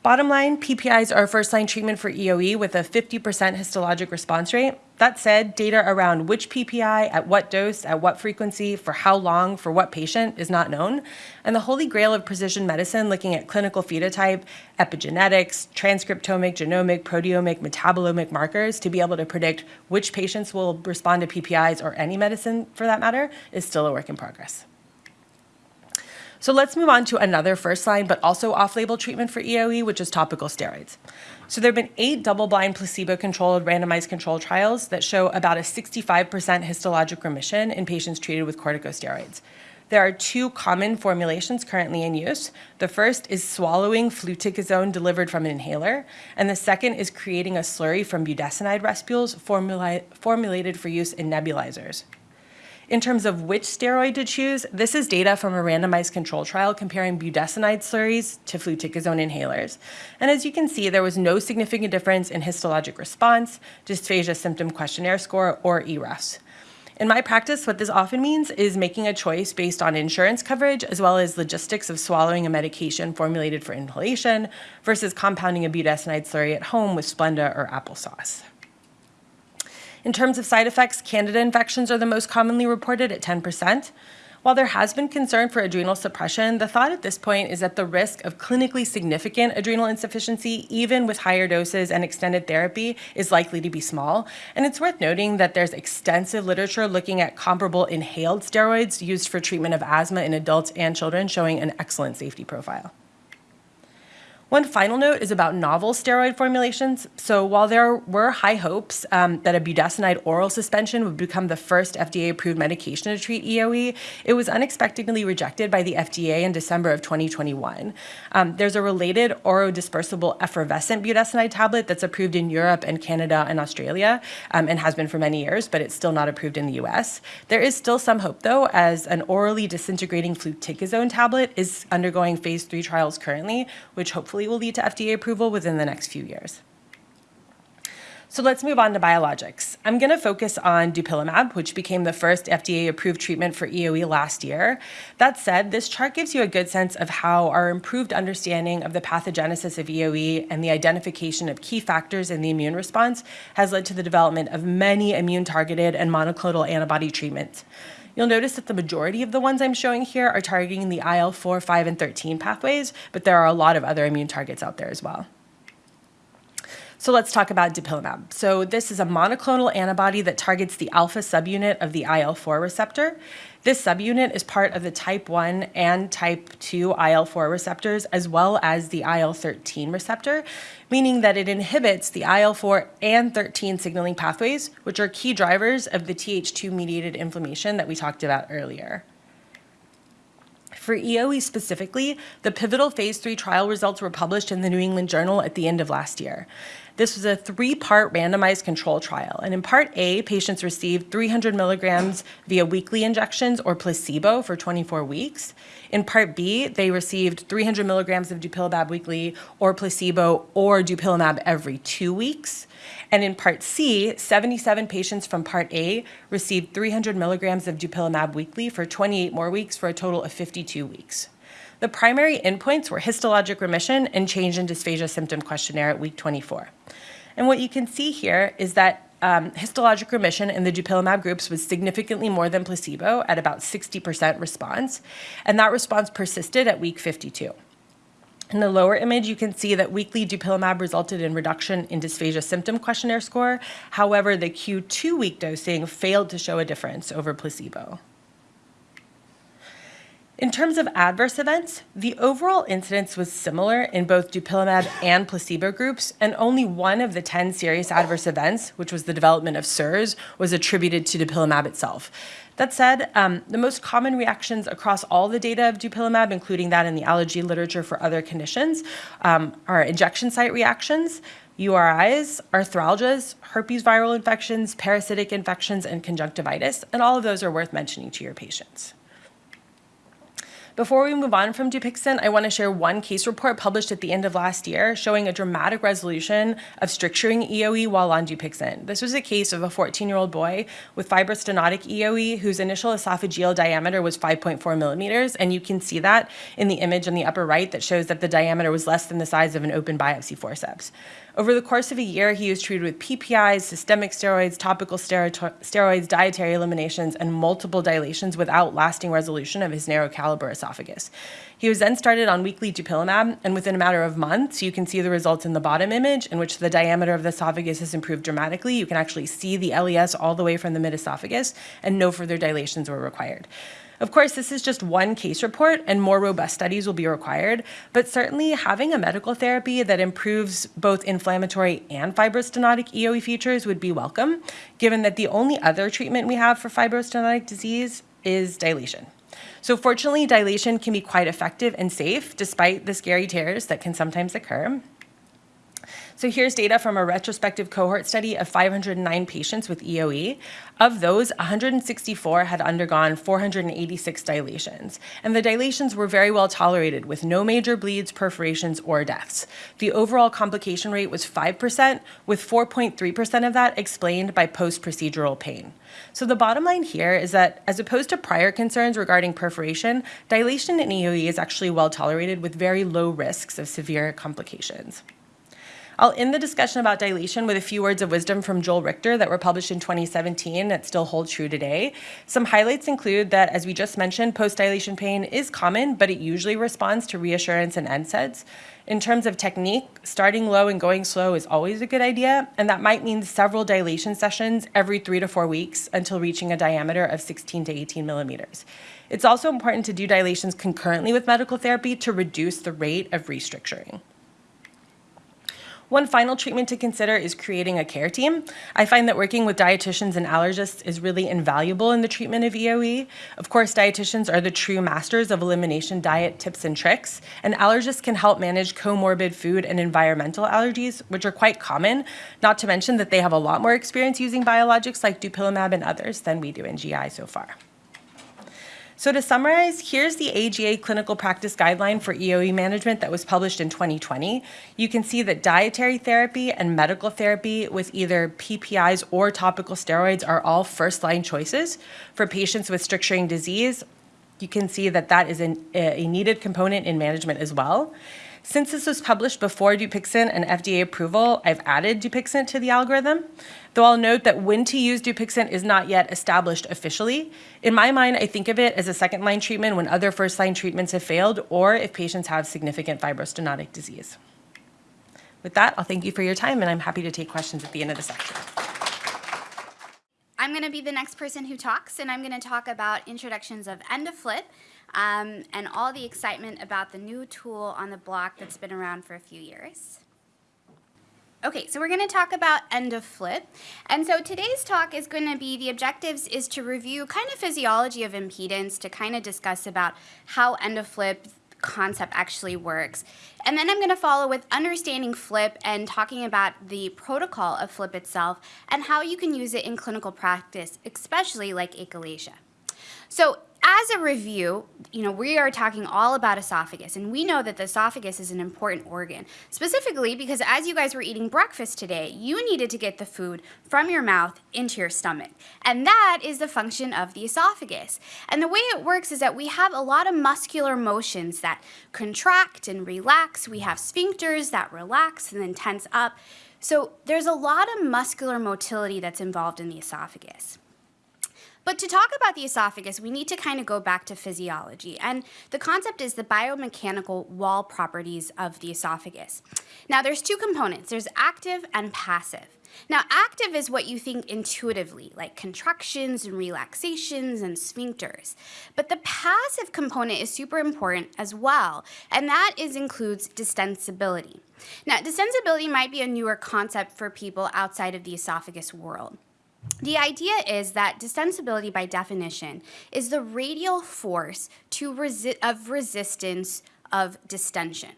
Bottom line, PPIs are first-line treatment for EOE with a 50% histologic response rate. That said, data around which PPI, at what dose, at what frequency, for how long, for what patient is not known. And the holy grail of precision medicine looking at clinical phenotype, epigenetics, transcriptomic, genomic, proteomic, metabolomic markers to be able to predict which patients will respond to PPIs or any medicine for that matter is still a work in progress. So let's move on to another first line, but also off-label treatment for EOE, which is topical steroids. So there have been eight double-blind placebo-controlled randomized control trials that show about a 65% histologic remission in patients treated with corticosteroids. There are two common formulations currently in use. The first is swallowing fluticasone delivered from an inhaler, and the second is creating a slurry from budesonide respules formula formulated for use in nebulizers. In terms of which steroid to choose, this is data from a randomized control trial comparing budesonide slurries to fluticasone inhalers. And as you can see, there was no significant difference in histologic response, dysphagia symptom questionnaire score, or EREFS. In my practice, what this often means is making a choice based on insurance coverage as well as logistics of swallowing a medication formulated for inhalation versus compounding a budesonide slurry at home with Splenda or applesauce. In terms of side effects, candida infections are the most commonly reported at 10%. While there has been concern for adrenal suppression, the thought at this point is that the risk of clinically significant adrenal insufficiency, even with higher doses and extended therapy, is likely to be small. And it's worth noting that there's extensive literature looking at comparable inhaled steroids used for treatment of asthma in adults and children, showing an excellent safety profile. One final note is about novel steroid formulations. So while there were high hopes um, that a budesonide oral suspension would become the first FDA-approved medication to treat EOE, it was unexpectedly rejected by the FDA in December of 2021. Um, there's a related orodispersible effervescent budesonide tablet that's approved in Europe and Canada and Australia um, and has been for many years, but it's still not approved in the US. There is still some hope, though, as an orally disintegrating fluticasone tablet is undergoing phase three trials currently, which hopefully hopefully will lead to FDA approval within the next few years. So let's move on to biologics. I'm going to focus on dupilumab, which became the first FDA-approved treatment for EoE last year. That said, this chart gives you a good sense of how our improved understanding of the pathogenesis of EoE and the identification of key factors in the immune response has led to the development of many immune-targeted and monoclonal antibody treatments. You'll notice that the majority of the ones I'm showing here are targeting the IL-4, 5, and 13 pathways, but there are a lot of other immune targets out there as well. So let's talk about dupilumab. So this is a monoclonal antibody that targets the alpha subunit of the IL-4 receptor. This subunit is part of the type 1 and type 2 IL-4 receptors, as well as the IL-13 receptor, meaning that it inhibits the IL-4 and 13 signaling pathways, which are key drivers of the Th2-mediated inflammation that we talked about earlier. For EoE specifically, the pivotal phase three trial results were published in the New England Journal at the end of last year. This was a three-part randomized control trial, and in part A, patients received 300 milligrams via weekly injections or placebo for 24 weeks. In part B, they received 300 milligrams of dupilumab weekly or placebo or dupilumab every two weeks. And in part C, 77 patients from part A received 300 milligrams of dupilumab weekly for 28 more weeks for a total of 52 weeks. The primary endpoints were histologic remission and change in dysphagia symptom questionnaire at week 24. And what you can see here is that um, histologic remission in the dupilumab groups was significantly more than placebo at about 60% response, and that response persisted at week 52. In the lower image, you can see that weekly dupilumab resulted in reduction in dysphagia symptom questionnaire score. However, the Q2 week dosing failed to show a difference over placebo. In terms of adverse events, the overall incidence was similar in both dupilumab and placebo groups, and only one of the 10 serious adverse events, which was the development of SIRS, was attributed to dupilumab itself. That said, um, the most common reactions across all the data of dupilumab, including that in the allergy literature for other conditions, um, are injection site reactions, URIs, arthralgias, herpes viral infections, parasitic infections, and conjunctivitis, and all of those are worth mentioning to your patients. Before we move on from Dupixent, I want to share one case report published at the end of last year showing a dramatic resolution of stricturing EoE while on Dupixent. This was a case of a 14-year-old boy with fibrostenotic EoE whose initial esophageal diameter was 5.4 millimeters, and you can see that in the image on the upper right that shows that the diameter was less than the size of an open biopsy forceps. Over the course of a year, he was treated with PPIs, systemic steroids, topical steroids, dietary eliminations, and multiple dilations without lasting resolution of his narrow caliber esophagus. He was then started on weekly dupilumab, and within a matter of months, you can see the results in the bottom image, in which the diameter of the esophagus has improved dramatically. You can actually see the LES all the way from the mid-esophagus, and no further dilations were required. Of course, this is just one case report and more robust studies will be required, but certainly having a medical therapy that improves both inflammatory and fibrostenotic EoE features would be welcome, given that the only other treatment we have for fibrostenotic disease is dilation. So fortunately, dilation can be quite effective and safe despite the scary tears that can sometimes occur. So here's data from a retrospective cohort study of 509 patients with EoE. Of those, 164 had undergone 486 dilations, and the dilations were very well tolerated with no major bleeds, perforations, or deaths. The overall complication rate was 5%, with 4.3% of that explained by post-procedural pain. So the bottom line here is that as opposed to prior concerns regarding perforation, dilation in EoE is actually well tolerated with very low risks of severe complications. I'll end the discussion about dilation with a few words of wisdom from Joel Richter that were published in 2017 that still hold true today. Some highlights include that, as we just mentioned, post-dilation pain is common, but it usually responds to reassurance and NSAIDs. In terms of technique, starting low and going slow is always a good idea, and that might mean several dilation sessions every three to four weeks until reaching a diameter of 16 to 18 millimeters. It's also important to do dilations concurrently with medical therapy to reduce the rate of restricturing. One final treatment to consider is creating a care team. I find that working with dietitians and allergists is really invaluable in the treatment of EOE. Of course, dietitians are the true masters of elimination diet tips and tricks, and allergists can help manage comorbid food and environmental allergies, which are quite common, not to mention that they have a lot more experience using biologics like dupilumab and others than we do in GI so far. So to summarize, here's the AGA clinical practice guideline for EOE management that was published in 2020. You can see that dietary therapy and medical therapy with either PPIs or topical steroids are all first-line choices for patients with stricturing disease. You can see that that is an, a needed component in management as well. Since this was published before Dupixent and FDA approval, I've added Dupixent to the algorithm, though I'll note that when to use Dupixent is not yet established officially. In my mind, I think of it as a second-line treatment when other first-line treatments have failed or if patients have significant fibrostenotic disease. With that, I'll thank you for your time, and I'm happy to take questions at the end of the section. I'm going to be the next person who talks, and I'm going to talk about introductions of EndoFlip um, and all the excitement about the new tool on the block that's been around for a few years. Okay, so we're going to talk about EndoFLIP. And so today's talk is going to be, the objectives is to review kind of physiology of impedance, to kind of discuss about how EndoFLIP concept actually works. And then I'm going to follow with understanding FLIP and talking about the protocol of FLIP itself and how you can use it in clinical practice, especially like achalasia. So as a review, you know, we are talking all about esophagus, and we know that the esophagus is an important organ, specifically because as you guys were eating breakfast today, you needed to get the food from your mouth into your stomach. And that is the function of the esophagus. And the way it works is that we have a lot of muscular motions that contract and relax. We have sphincters that relax and then tense up. So there's a lot of muscular motility that's involved in the esophagus. But to talk about the esophagus, we need to kind of go back to physiology. And the concept is the biomechanical wall properties of the esophagus. Now, there's two components. There's active and passive. Now, active is what you think intuitively, like contractions and relaxations and sphincters. But the passive component is super important as well, and that is includes distensibility. Now, distensibility might be a newer concept for people outside of the esophagus world. The idea is that distensibility, by definition, is the radial force to resi of resistance of distension.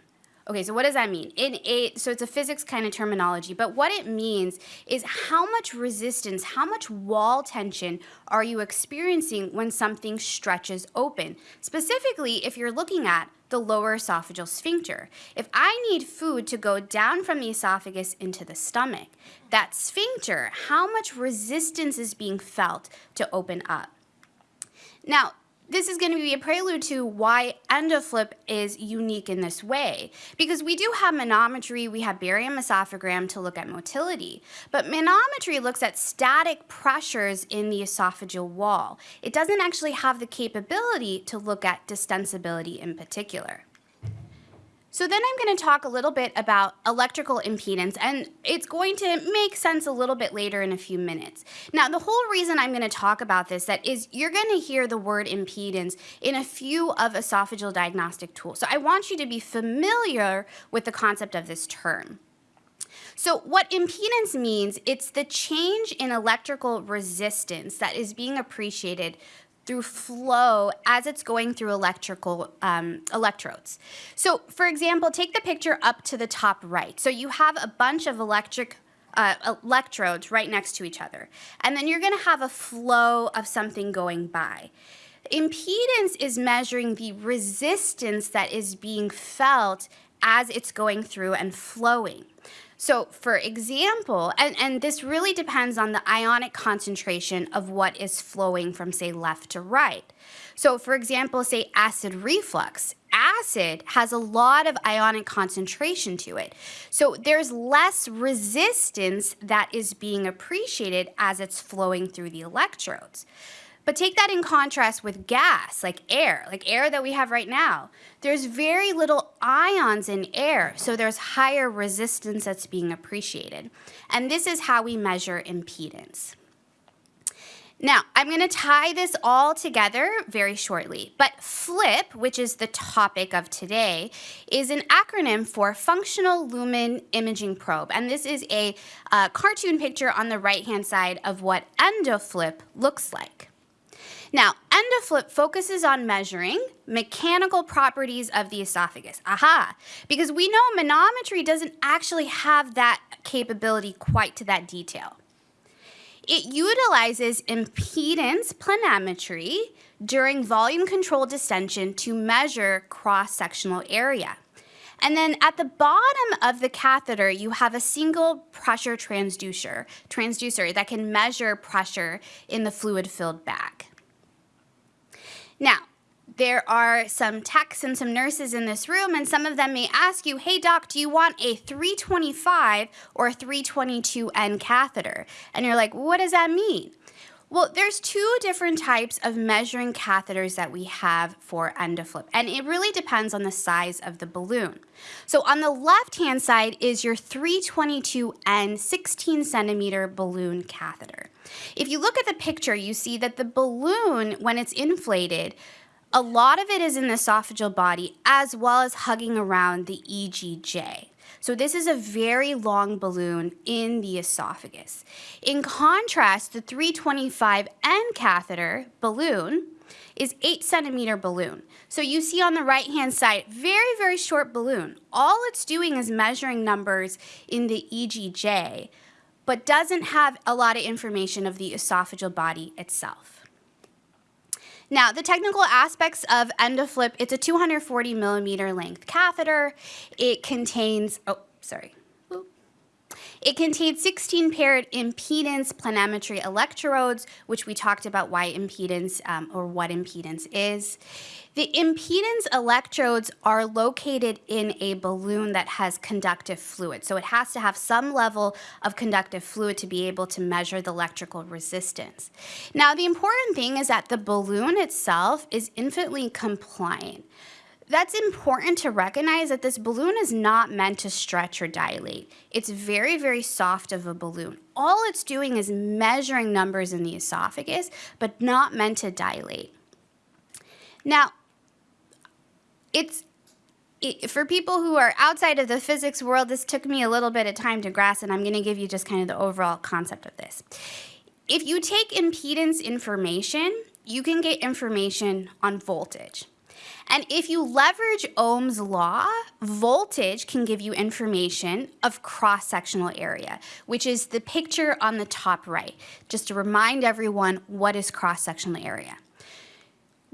Okay, so what does that mean? In a, so it's a physics kind of terminology, but what it means is how much resistance, how much wall tension are you experiencing when something stretches open? Specifically, if you're looking at the lower esophageal sphincter. If I need food to go down from the esophagus into the stomach, that sphincter, how much resistance is being felt to open up? Now, this is going to be a prelude to why EndoFlip is unique in this way. Because we do have manometry, we have barium esophagram to look at motility, but manometry looks at static pressures in the esophageal wall. It doesn't actually have the capability to look at distensibility in particular. So then I'm going to talk a little bit about electrical impedance, and it's going to make sense a little bit later in a few minutes. Now, the whole reason I'm going to talk about this that is you're going to hear the word impedance in a few of esophageal diagnostic tools. So I want you to be familiar with the concept of this term. So what impedance means, it's the change in electrical resistance that is being appreciated through flow as it's going through electrical um, electrodes. So for example, take the picture up to the top right. So you have a bunch of electric uh, electrodes right next to each other. And then you're going to have a flow of something going by. Impedance is measuring the resistance that is being felt as it's going through and flowing. So for example, and, and this really depends on the ionic concentration of what is flowing from say left to right. So for example, say acid reflux. acid has a lot of ionic concentration to it. So there's less resistance that is being appreciated as it's flowing through the electrodes. But take that in contrast with gas, like air, like air that we have right now. There's very little ions in air, so there's higher resistance that's being appreciated. And this is how we measure impedance. Now, I'm going to tie this all together very shortly, but FLIP, which is the topic of today, is an acronym for Functional Lumen Imaging Probe, and this is a uh, cartoon picture on the right-hand side of what EndoFLIP looks like. Now, EndoFLIP focuses on measuring mechanical properties of the esophagus. Aha! Because we know manometry doesn't actually have that capability quite to that detail. It utilizes impedance planimetry during volume control distension to measure cross-sectional area. And then at the bottom of the catheter, you have a single pressure transducer, transducer that can measure pressure in the fluid-filled bag. Now, there are some techs and some nurses in this room, and some of them may ask you, hey doc, do you want a 325 or 322N catheter? And you're like, what does that mean? Well, there's two different types of measuring catheters that we have for EndoFLIP, and it really depends on the size of the balloon. So on the left-hand side is your 322N 16 centimeter balloon catheter. If you look at the picture, you see that the balloon, when it's inflated, a lot of it is in the esophageal body as well as hugging around the EGJ. So this is a very long balloon in the esophagus. In contrast, the 325N catheter balloon is 8 centimeter balloon. So you see on the right hand side, very, very short balloon. All it's doing is measuring numbers in the EGJ, but doesn't have a lot of information of the esophageal body itself. Now, the technical aspects of EndoFLIP, it's a 240 millimeter length catheter. It contains, oh, sorry. It contains 16 paired impedance planimetry electrodes, which we talked about why impedance um, or what impedance is. The impedance electrodes are located in a balloon that has conductive fluid. So it has to have some level of conductive fluid to be able to measure the electrical resistance. Now, the important thing is that the balloon itself is infinitely compliant that's important to recognize that this balloon is not meant to stretch or dilate. It's very, very soft of a balloon. All it's doing is measuring numbers in the esophagus, but not meant to dilate. Now, it's it, for people who are outside of the physics world, this took me a little bit of time to grasp, and I'm going to give you just kind of the overall concept of this. If you take impedance information, you can get information on voltage. And if you leverage Ohm's law, voltage can give you information of cross-sectional area, which is the picture on the top right, just to remind everyone what is cross-sectional area.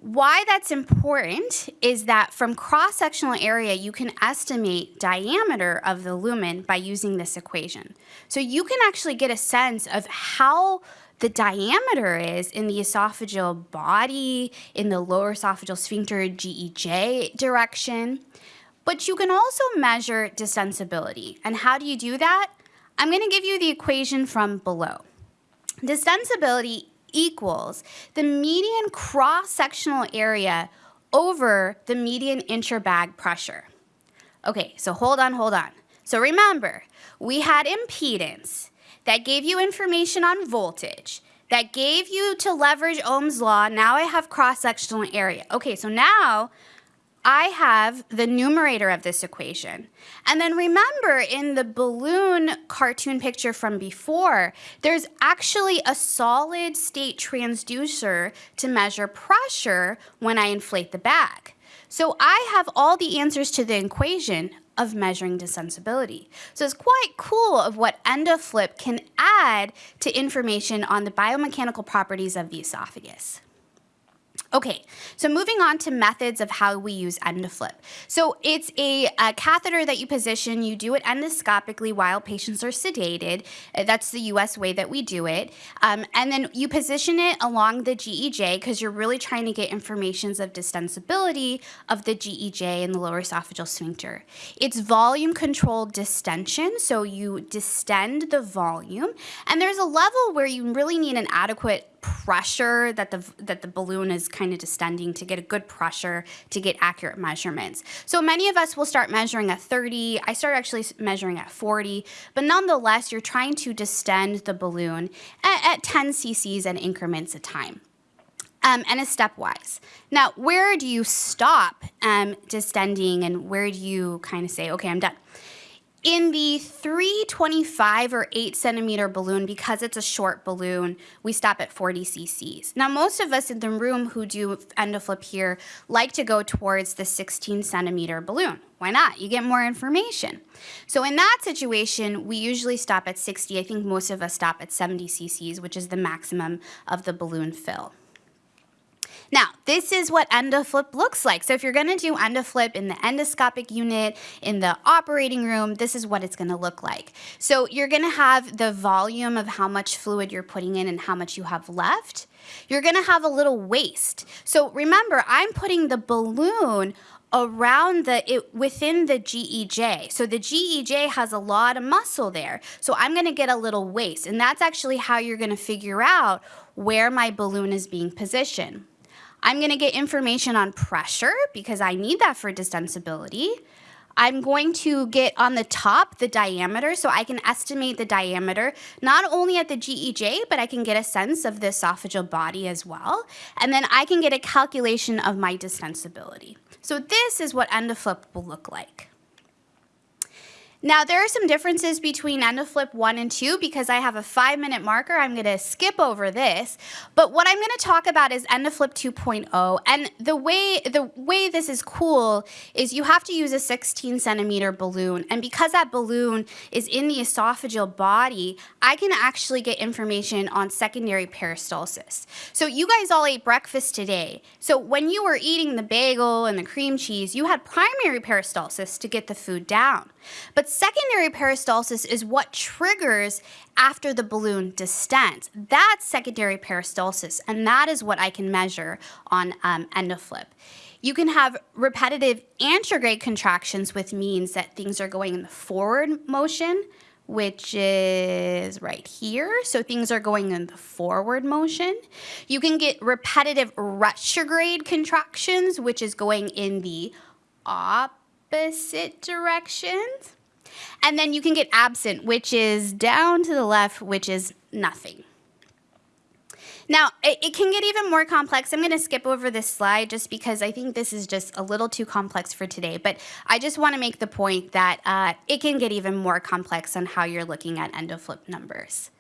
Why that's important is that from cross-sectional area, you can estimate diameter of the lumen by using this equation. So you can actually get a sense of how the diameter is in the esophageal body, in the lower esophageal sphincter GEJ direction. But you can also measure distensibility. And how do you do that? I'm going to give you the equation from below. Distensibility equals the median cross-sectional area over the median interbag pressure. Okay, so hold on, hold on. So remember, we had impedance that gave you information on voltage, that gave you to leverage Ohm's law. Now I have cross-sectional area. Okay, so now I have the numerator of this equation. And then remember in the balloon cartoon picture from before, there's actually a solid state transducer to measure pressure when I inflate the bag. So I have all the answers to the equation of measuring distensibility. So it's quite cool of what EndoFLIP can add to information on the biomechanical properties of the esophagus. Okay, so moving on to methods of how we use EndoFlip. So it's a, a, catheter that you position, you do it endoscopically while patients are sedated. Uh, That's the US way that we do it. Um, and then you position it along the GEJ because you're really trying to get informations of distensibility of the GEJ and the lower esophageal sphincter. It's volume controlled distension, so you distend the volume. And there's a level where you really need an adequate pressure that the that the balloon is kind of distending to get a good pressure to get accurate measurements. So many of us will start measuring at 30. I start actually measuring at 40, but nonetheless, you're trying to distend the balloon at, at 10 cc's and increments of time. Um, and it's stepwise. Now, where do you stop um, distending and where do you kind of say, okay, I'm done? In the 325 or 8 centimeter balloon, because it's a short balloon, we stop at 40 cc's. Now, most of us in the room who do endoflip here like to go towards the 16 centimeter balloon. Why not? You get more information. So in that situation, we usually stop at 60. I think most of us stop at 70 cc's, which is the maximum of the balloon fill. Now, this is what endoflip looks like. So if you're gonna do endoflip in the endoscopic unit, in the operating room, this is what it's gonna look like. So you're gonna have the volume of how much fluid you're putting in and how much you have left. You're gonna have a little waist. So remember, I'm putting the balloon around the it within the GEJ. So the GEJ has a lot of muscle there. So I'm going to get a little waist and that's actually how you're going to figure out where my balloon is being positioned. I'm going to get information on pressure because I need that for distensibility. I'm going to get on the top the diameter so I can estimate the diameter not only at the GEJ, but I can get a sense of the esophageal body as well. And then I can get a calculation of my distensibility. So this is what endoflip will look like. Now, there are some differences between EndoFlip 1 and 2 because I have a five minute marker. I'm going to skip over this. But what I'm going to talk about is EndoFlip 2.0. And the way, the way this is cool is you have to use a 16 centimeter balloon. And because that balloon is in the esophageal body, I can actually get information on secondary peristalsis. So you guys all ate breakfast today. So when you were eating the bagel and the cream cheese, you had primary peristalsis to get the food down. But secondary peristalsis is what triggers after the balloon distends. That's secondary peristalsis, and that is what I can measure on um, endoflip. You can have repetitive antegrade contractions, which means that things are going in the forward motion, which is right here. So things are going in the forward motion. You can get repetitive retrograde contractions, which is going in the opposite directions. And then you can get absent, which is down to the left, which is nothing. Now, it, it, can get even more complex. I'm going to skip over this slide just because I think this is just a little too complex for today. But I just want to make the point that uh, it can get even more complex on how you're looking at endoflip numbers.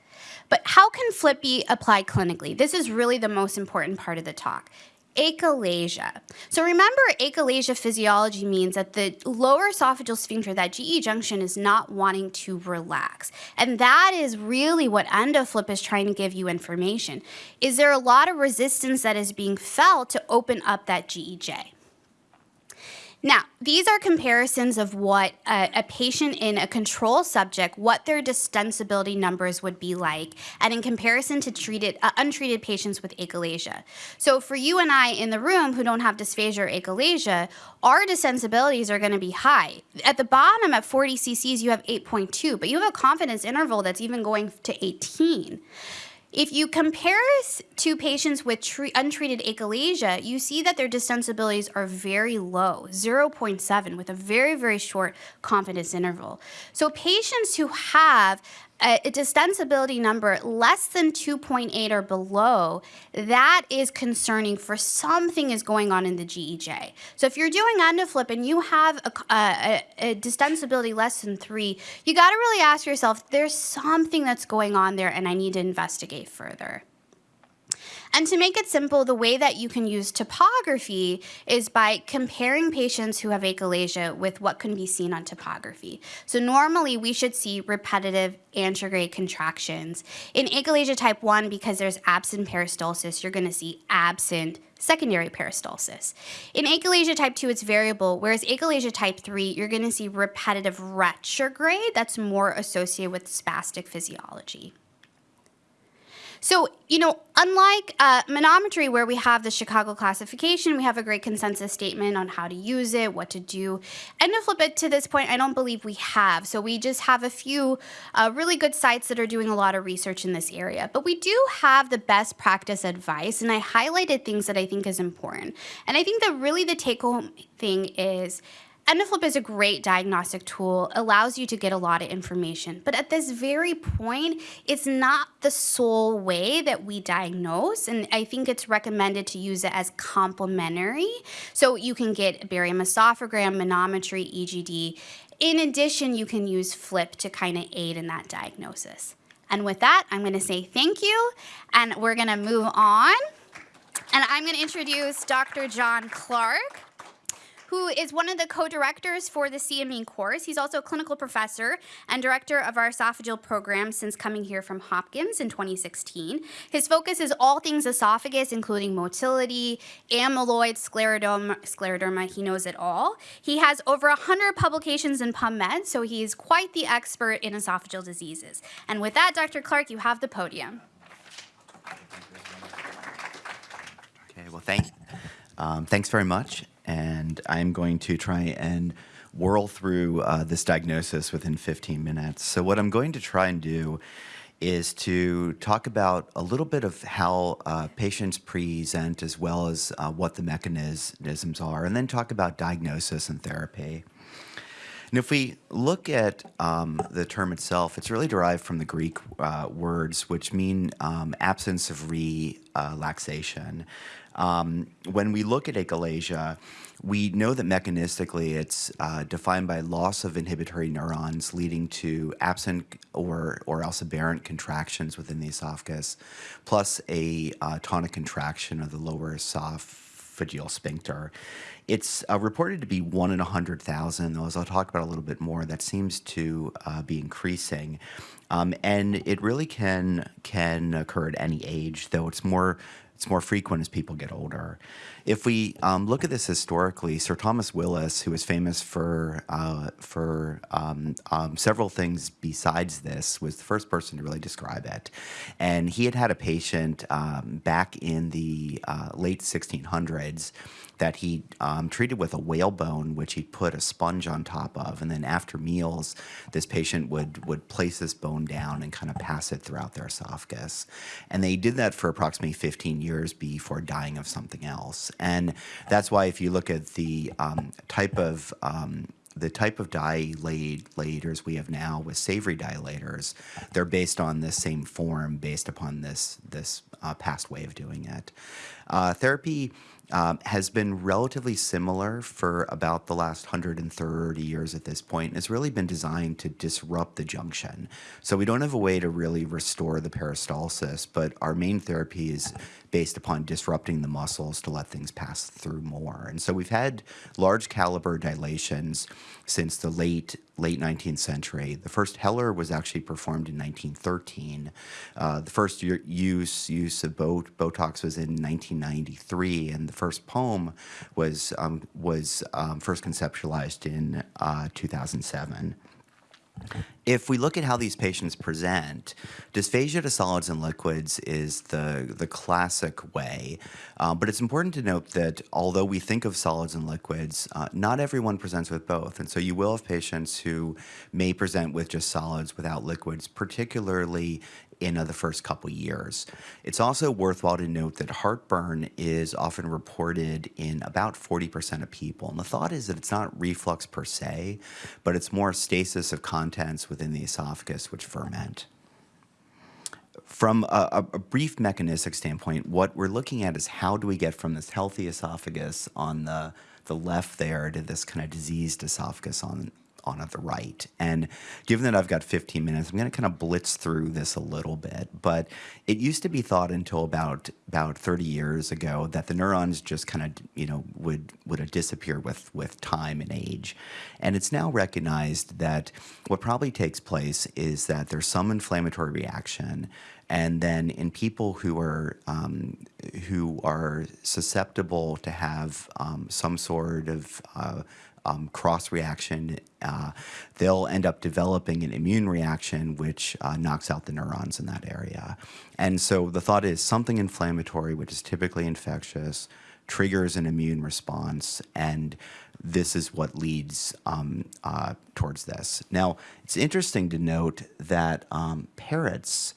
But how can flip be applied clinically? This is really the most important part of the talk achalasia. So remember, achalasia physiology means that the lower esophageal sphincter, that GE junction, is not wanting to relax. And that is really what EndoFlip is trying to give you information. Is there a lot of resistance that is being felt to open up that GEJ? Now, these are comparisons of what a, a, patient in a control subject, what their distensibility numbers would be like, and in comparison to treated, uh, untreated patients with achalasia. So for you and I in the room who don't have dysphagia or achalasia, our distensibilities are gonna be high. At the bottom at 40 cc's, you have 8.2, but you have a confidence interval that's even going to 18. If you compare us to patients with untreated achalasia, you see that their distensibilities are very low, 0.7, with a very, very short confidence interval. So patients who have a, distensibility number less than 2.8 or below, that is concerning for something is going on in the GEJ. So if you're doing endoflip and you have a, a, a distensibility less than three, you got to really ask yourself, there's something that's going on there and I need to investigate further. And to make it simple, the way that you can use topography is by comparing patients who have achalasia with what can be seen on topography. So normally we should see repetitive antegrade contractions. In achalasia type 1, because there's absent peristalsis, you're going to see absent secondary peristalsis. In achalasia type 2, it's variable, whereas achalasia type 3, you're going to see repetitive retrograde that's more associated with spastic physiology. So, you know, unlike uh, manometry, where we have the Chicago classification, we have a great consensus statement on how to use it, what to do. EndoFlip to flip it to this point, I don't believe we have. So we just have a few uh, really good sites that are doing a lot of research in this area. But we do have the best practice advice, and I highlighted things that I think is important. And I think that really the take home thing is EndoFlip is a great diagnostic tool, allows you to get a lot of information. But at this very point, it's not the sole way that we diagnose. And I think it's recommended to use it as complementary. So you can get barium esophagram, manometry, EGD. In addition, you can use FLIP to kind of aid in that diagnosis. And with that, I'm going to say thank you, and we're going to move on. And I'm going to introduce Dr. John Clarke who is one of the co-directors for the CME course. He's also a clinical professor and director of our esophageal program since coming here from Hopkins in 2016. His focus is all things esophagus, including motility, amyloid, scleroderma, scleroderma. He knows it all. He has over 100 publications in PubMed, so he's quite the expert in esophageal diseases. And with that, Dr. Clarke, you have the podium. Okay, well, thank, um, thanks very much. And I'm going to try and whirl through uh, this diagnosis within 15 minutes. So what I'm going to try and do is to talk about a little bit of how uh, patients present as well as uh, what the mechanisms are, and then talk about diagnosis and therapy. And if we look at um, the term itself, it's really derived from the Greek uh, words, which mean um, absence of relaxation. Um, when we look at achalasia, we know that mechanistically it's uh, defined by loss of inhibitory neurons leading to absent or, or else aberrant contractions within the esophagus, plus a uh, tonic contraction of the lower esophageal sphincter. It's uh, reported to be one in 100,000, though as I'll talk about a little bit more, that seems to uh, be increasing. Um, and it really can can occur at any age, though it's more it's more frequent as people get older. If we um, look at this historically, Sir Thomas Willis, who is famous for uh, for um, um, several things besides this, was the first person to really describe it. And he had had a patient um, back in the uh, late 1600s that he um, treated with a whalebone, which he put a sponge on top of, and then after meals, this patient would would place this bone down and kind of pass it throughout their esophagus, and they did that for approximately 15 years before dying of something else, and that's why if you look at the um, type of um, the type of dilators we have now with Savary dilators, they're based on this same form, based upon this this uh, past way of doing it. Uh, therapy um, has been relatively similar for about the last 130 years at this point. It's really been designed to disrupt the junction. So we don't have a way to really restore the peristalsis, but our main therapy is based upon disrupting the muscles to let things pass through more. And so we've had large caliber dilations since the late late 19th century. The first Heller was actually performed in 1913. Uh, the first use use of Botox was in 1993, and the first POEM was um, was um, first conceptualized in uh, 2007. If we look at how these patients present, dysphagia to solids and liquids is the, the classic way. Uh, but it's important to note that although we think of solids and liquids, uh, not everyone presents with both. And so you will have patients who may present with just solids without liquids, particularly in uh, the first couple years. It's also worthwhile to note that heartburn is often reported in about 40% of people. And the thought is that it's not reflux per se, but it's more stasis of contents within the esophagus which ferment. From a, a, brief mechanistic standpoint, what we're looking at is how do we get from this healthy esophagus on the, the left there to this kind of diseased esophagus on, on the right. And given that I've got 15 minutes, I'm going to kind of blitz through this a little bit. But it used to be thought until about about 30 years ago that the neurons just kind of you know would would disappear with with time and age. And it's now recognized that what probably takes place is that there's some inflammatory reaction And then in people who are um, who are susceptible to have um, some sort of uh, um, cross reaction, uh, they'll end up developing an immune reaction which uh, knocks out the neurons in that area. And so the thought is something inflammatory, which is typically infectious, triggers an immune response, and this is what leads um, uh, towards this. Now, it's interesting to note that um, parrots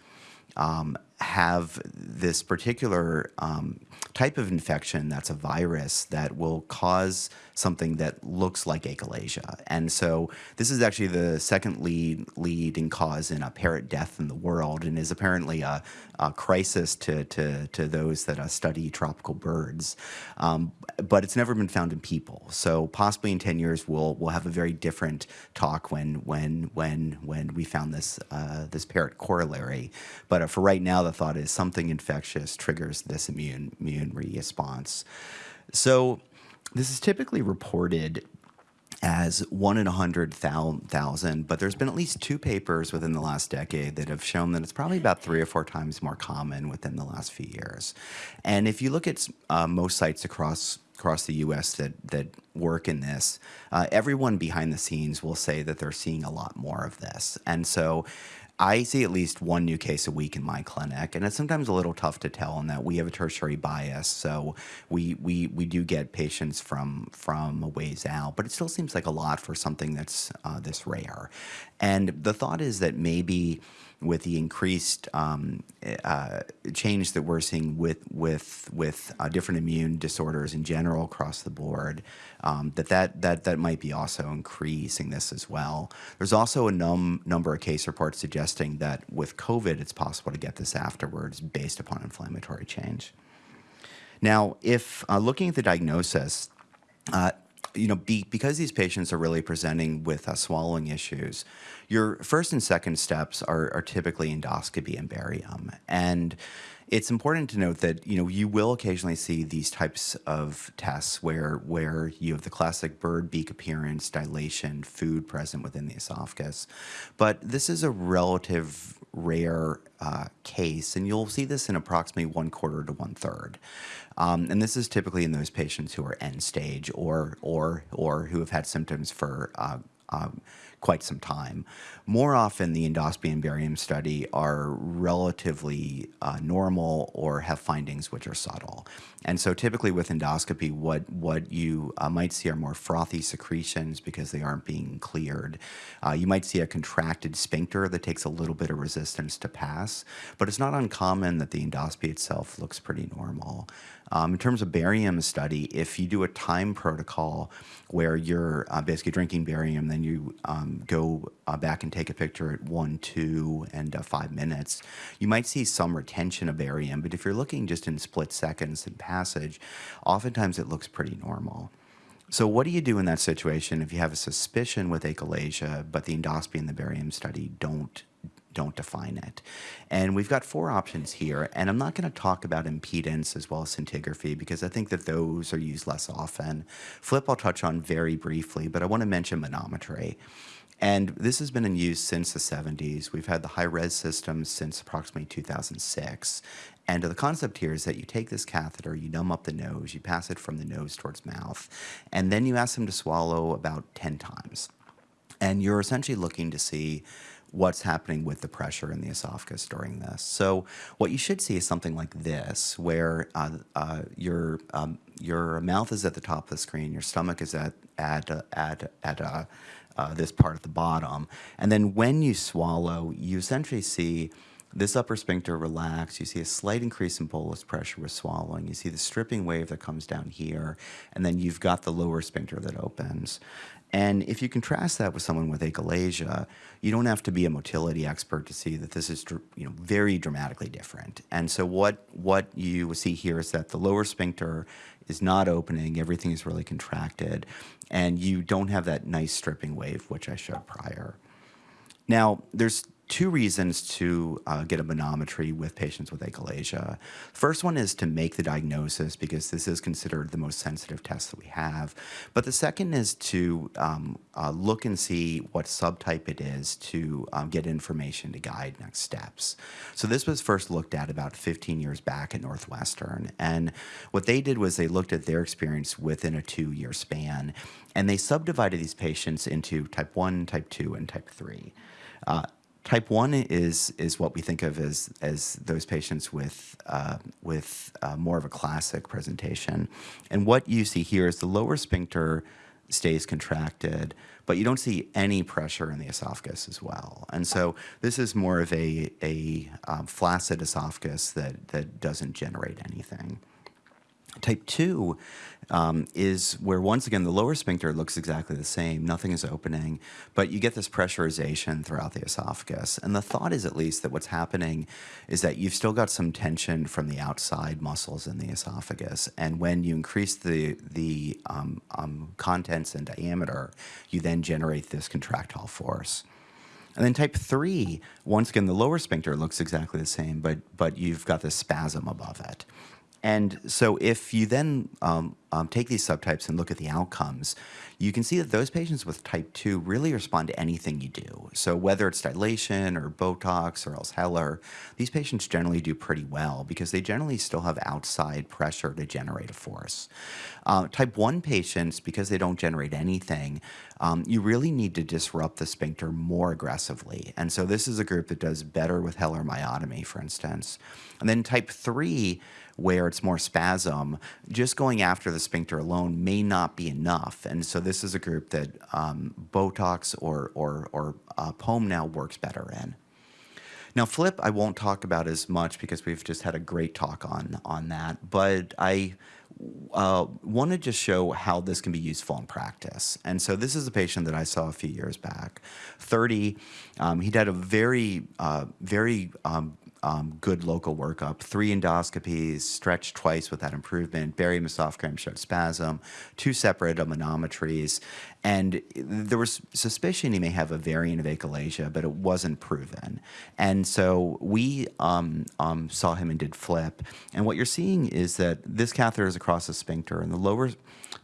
um, have this particular um, type of infection that's a virus that will cause something that looks like achalasia. And so this is actually the second lead leading cause in a parrot death in the world and is apparently a, a crisis to, to, to those that uh, study tropical birds. Um, but it's never been found in people. So possibly in 10 years we'll, we'll have a very different talk when, when, when, when we found this, uh, this parrot corollary. But uh, for right now, the thought is something infectious triggers this immune, immune response. So this is typically reported as one in a hundred thousand, but there's been at least two papers within the last decade that have shown that it's probably about three or four times more common within the last few years. And if you look at uh, most sites across across the U.S. that that work in this, uh, everyone behind the scenes will say that they're seeing a lot more of this, and so. I see at least one new case a week in my clinic, and it's sometimes a little tough to tell in that we have a tertiary bias. So we we we do get patients from from a ways out, but it still seems like a lot for something that's uh, this rare. And the thought is that maybe with the increased um, uh, change that we're seeing with with with uh, different immune disorders in general across the board, um, that, that that that might be also increasing this as well. There's also a num number of case reports suggesting that with COVID, it's possible to get this afterwards based upon inflammatory change. Now, if uh, looking at the diagnosis, uh, you know, be, because these patients are really presenting with uh, swallowing issues, your first and second steps are, are typically endoscopy and barium. And it's important to note that you know you will occasionally see these types of tests where where you have the classic bird beak appearance, dilation, food present within the esophagus, but this is a relative rare uh, case, and you'll see this in approximately one quarter to one third. Um, and this is typically in those patients who are end stage or or or who have had symptoms for uh, um, quite some time. More often, the endoscopy and barium study are relatively uh, normal or have findings which are subtle. And so typically with endoscopy, what, what you uh, might see are more frothy secretions because they aren't being cleared. Uh, you might see a contracted sphincter that takes a little bit of resistance to pass, but it's not uncommon that the endoscopy itself looks pretty normal. Um, in terms of barium study, if you do a time protocol where you're uh, basically drinking barium, then you um, go uh, back and take a picture at one, two, and uh, five minutes, you might see some retention of barium. But if you're looking just in split seconds in passage, oftentimes it looks pretty normal. So what do you do in that situation if you have a suspicion with achalasia, but the endoscopy and the barium study don't don't define it. And we've got four options here, and I'm not going to talk about impedance as well as scintigraphy because I think that those are used less often. Flip I'll touch on very briefly, but I want to mention manometry. And this has been in use since the 70s. We've had the high-res systems since approximately 2006. And the concept here is that you take this catheter, you numb up the nose, you pass it from the nose towards mouth, and then you ask them to swallow about 10 times. And you're essentially looking to see what's happening with the pressure in the esophagus during this. So what you should see is something like this, where uh, uh, your um, your mouth is at the top of the screen, your stomach is at at uh, at at uh, uh, this part at the bottom, and then when you swallow, you essentially see this upper sphincter relax. You see a slight increase in bolus pressure with swallowing. You see the stripping wave that comes down here, and then you've got the lower sphincter that opens. And if you contrast that with someone with achalasia, you don't have to be a motility expert to see that this is you know very dramatically different. And so what what you see here is that the lower sphincter is not opening, everything is really contracted, and you don't have that nice stripping wave which I showed prior. Now, there's two reasons to uh, get a manometry with patients with achalasia. First one is to make the diagnosis because this is considered the most sensitive test that we have. But the second is to um, uh, look and see what subtype it is to um, get information to guide next steps. So this was first looked at about 15 years back at Northwestern. And what they did was they looked at their experience within a two-year span, and they subdivided these patients into type 1, type 2, and type 3. Uh, Type one is is what we think of as as those patients with uh, with uh, more of a classic presentation, and what you see here is the lower sphincter stays contracted, but you don't see any pressure in the esophagus as well. And so this is more of a a um, flaccid esophagus that that doesn't generate anything. Type 2 um, is where, once again, the lower sphincter looks exactly the same. Nothing is opening, but you get this pressurization throughout the esophagus. And the thought is, at least, that what's happening is that you've still got some tension from the outside muscles in the esophagus. And when you increase the, the um, um, contents and diameter, you then generate this contractile force. And then type three, once again, the lower sphincter looks exactly the same, but, but you've got this spasm above it. And so if you then um, um, take these subtypes and look at the outcomes, you can see that those patients with type 2 really respond to anything you do. So whether it's dilation or Botox or else Heller, these patients generally do pretty well because they generally still have outside pressure to generate a force. Uh, type 1 patients, because they don't generate anything, um, you really need to disrupt the sphincter more aggressively. And so this is a group that does better with Heller myotomy, for instance. And then type 3, where it's more spasm, just going after the sphincter alone may not be enough. And so this is a group that um, Botox or, or, or uh, POEM now works better in. Now, flip, I won't talk about as much because we've just had a great talk on, on that, but I uh, want to just show how this can be useful in practice. And so this is a patient that I saw a few years back, 30. Um, he'd had a very, uh, very um, um, good local workup, three endoscopies, stretched twice without improvement, barium esophagram showed spasm, two separate manometries, and there was suspicion he may have a variant of achalasia, but it wasn't proven. And so we um, um, saw him and did flip, and what you're seeing is that this catheter is across the sphincter, and the lower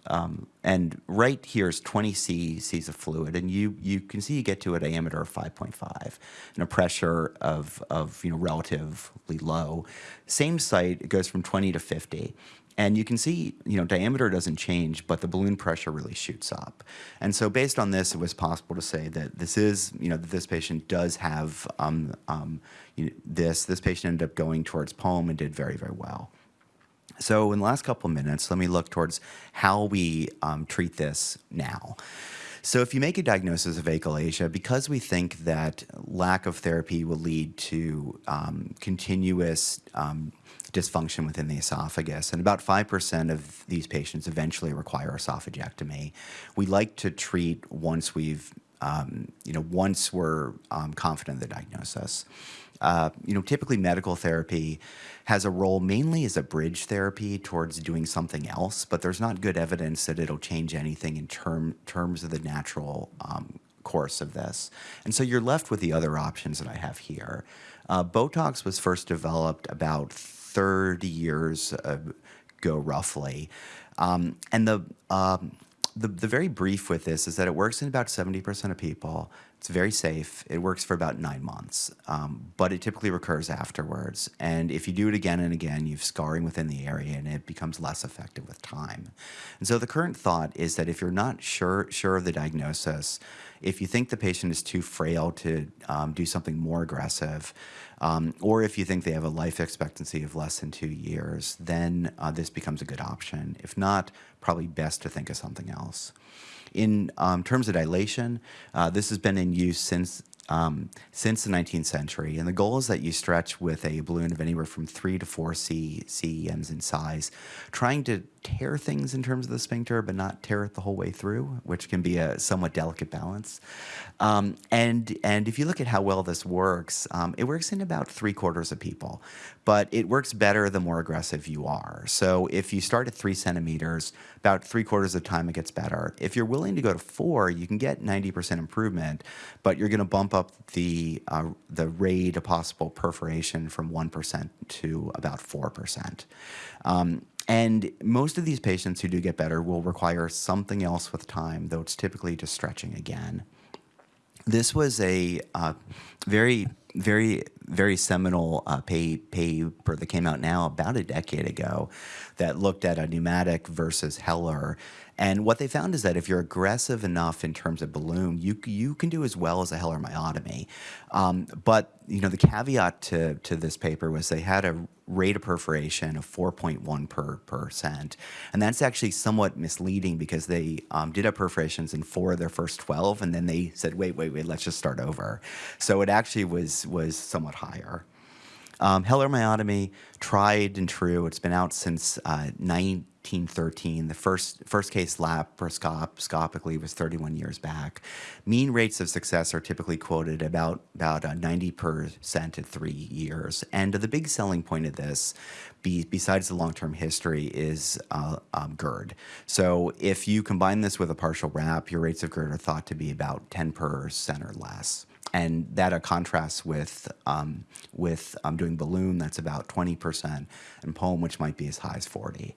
um, and right here is 20 cc's of fluid, and you you can see you get to a diameter of 5.5 and a pressure of of you know relatively low. Same site, it goes from 20 to 50. And you can see, you know, diameter doesn't change, but the balloon pressure really shoots up. And so based on this, it was possible to say that this is, you know, that this patient does have um, um, you know, this. This patient ended up going towards POEM and did very, very well. So in the last couple of minutes, let me look towards how we um, treat this now. So if you make a diagnosis of achalasia, because we think that lack of therapy will lead to um, continuous um, dysfunction within the esophagus, and about 5% of these patients eventually require esophagectomy, we like to treat once we've, um, you know, once we're um, confident of the diagnosis. Uh, you know, typically medical therapy has a role mainly as a bridge therapy towards doing something else, but there's not good evidence that it'll change anything in term, terms of the natural um, course of this. And so you're left with the other options that I have here. Uh, Botox was first developed about 30 years ago, roughly. Um, and the, um, the, the very brief with this is that it works in about 70% of people. It's very safe. It works for about nine months, um, but it typically recurs afterwards. And if you do it again and again, you've scarring within the area and it becomes less effective with time. And so the current thought is that if you're not sure, sure of the diagnosis, if you think the patient is too frail to um, do something more aggressive, um, or if you think they have a life expectancy of less than two years, then uh, this becomes a good option. If not, probably best to think of something else. In um, terms of dilation, uh, this has been in use since um, since the 19th century, and the goal is that you stretch with a balloon of anywhere from three to four C CEMs in size, trying to tear things in terms of the sphincter, but not tear it the whole way through, which can be a somewhat delicate balance. Um, and and if you look at how well this works, um, it works in about three quarters of people, but it works better the more aggressive you are. So if you start at three centimeters, about three quarters of the time it gets better. If you're willing to go to four, you can get 90% improvement, but you're going to bump up the uh, the rate of possible perforation from 1% to about 4%. Um, and most of these patients who do get better will require something else with time, though it's typically just stretching again. This was a uh, very, very, very seminal uh, pay, paper that came out now about a decade ago that looked at a pneumatic versus Heller. And what they found is that if you're aggressive enough in terms of balloon, you, you can do as well as a Heller myotomy. Um, but you know the caveat to, to this paper was they had a rate of perforation of 4.1 per percent, and that's actually somewhat misleading because they um, did have perforations in four of their first 12, and then they said, wait, wait, wait, let's just start over. So it actually was was somewhat higher. Um, Heller myotomy, tried and true. It's been out since uh, 1913. The first first case laparoscopically was 31 years back. Mean rates of success are typically quoted about about uh, 90% at three years. And the big selling point of this, be, besides the long-term history, is uh, um, GERD. So if you combine this with a partial wrap, your rates of GERD are thought to be about 10% or less and that contrasts with um, with um, doing balloon that's about 20% and poem which might be as high as 40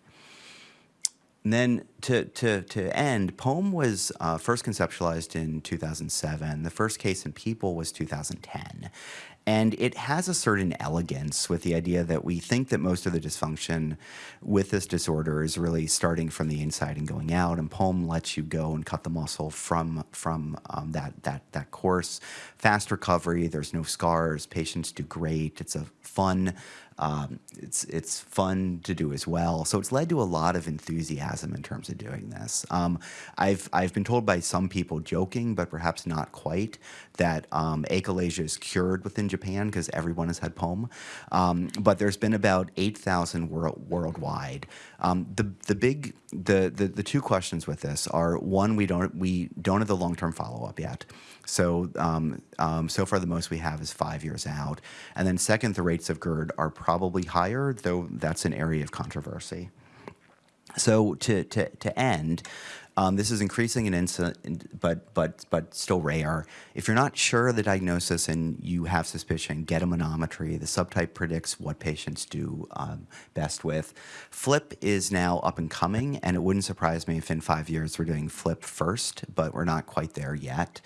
and then to, to, to end, POEM was uh, first conceptualized in 2007. The first case in people was 2010. And it has a certain elegance with the idea that we think that most of the dysfunction with this disorder is really starting from the inside and going out. And POEM lets you go and cut the muscle from from um, that that that course. Fast recovery. There's no scars. Patients do great. It's a fun um, it's it's fun to do as well. So it's led to a lot of enthusiasm in terms of doing this. Um, I've I've been told by some people, joking but perhaps not quite, that um, achalasia is cured within Japan because everyone has had POEM. Um, but there's been about eight thousand world, worldwide. Um, the the big the, the the two questions with this are one we don't we don't have the long term follow up yet. So um, um, so far the most we have is five years out. And then second, the rates of GERD are probably higher, though that's an area of controversy. So to, to, to end, um, this is increasing in incidence, but but but still rare. If you're not sure of the diagnosis and you have suspicion, get a manometry. The subtype predicts what patients do um, best with. FLIP is now up and coming, and it wouldn't surprise me if in five years we're doing FLIP first, but we're not quite there yet.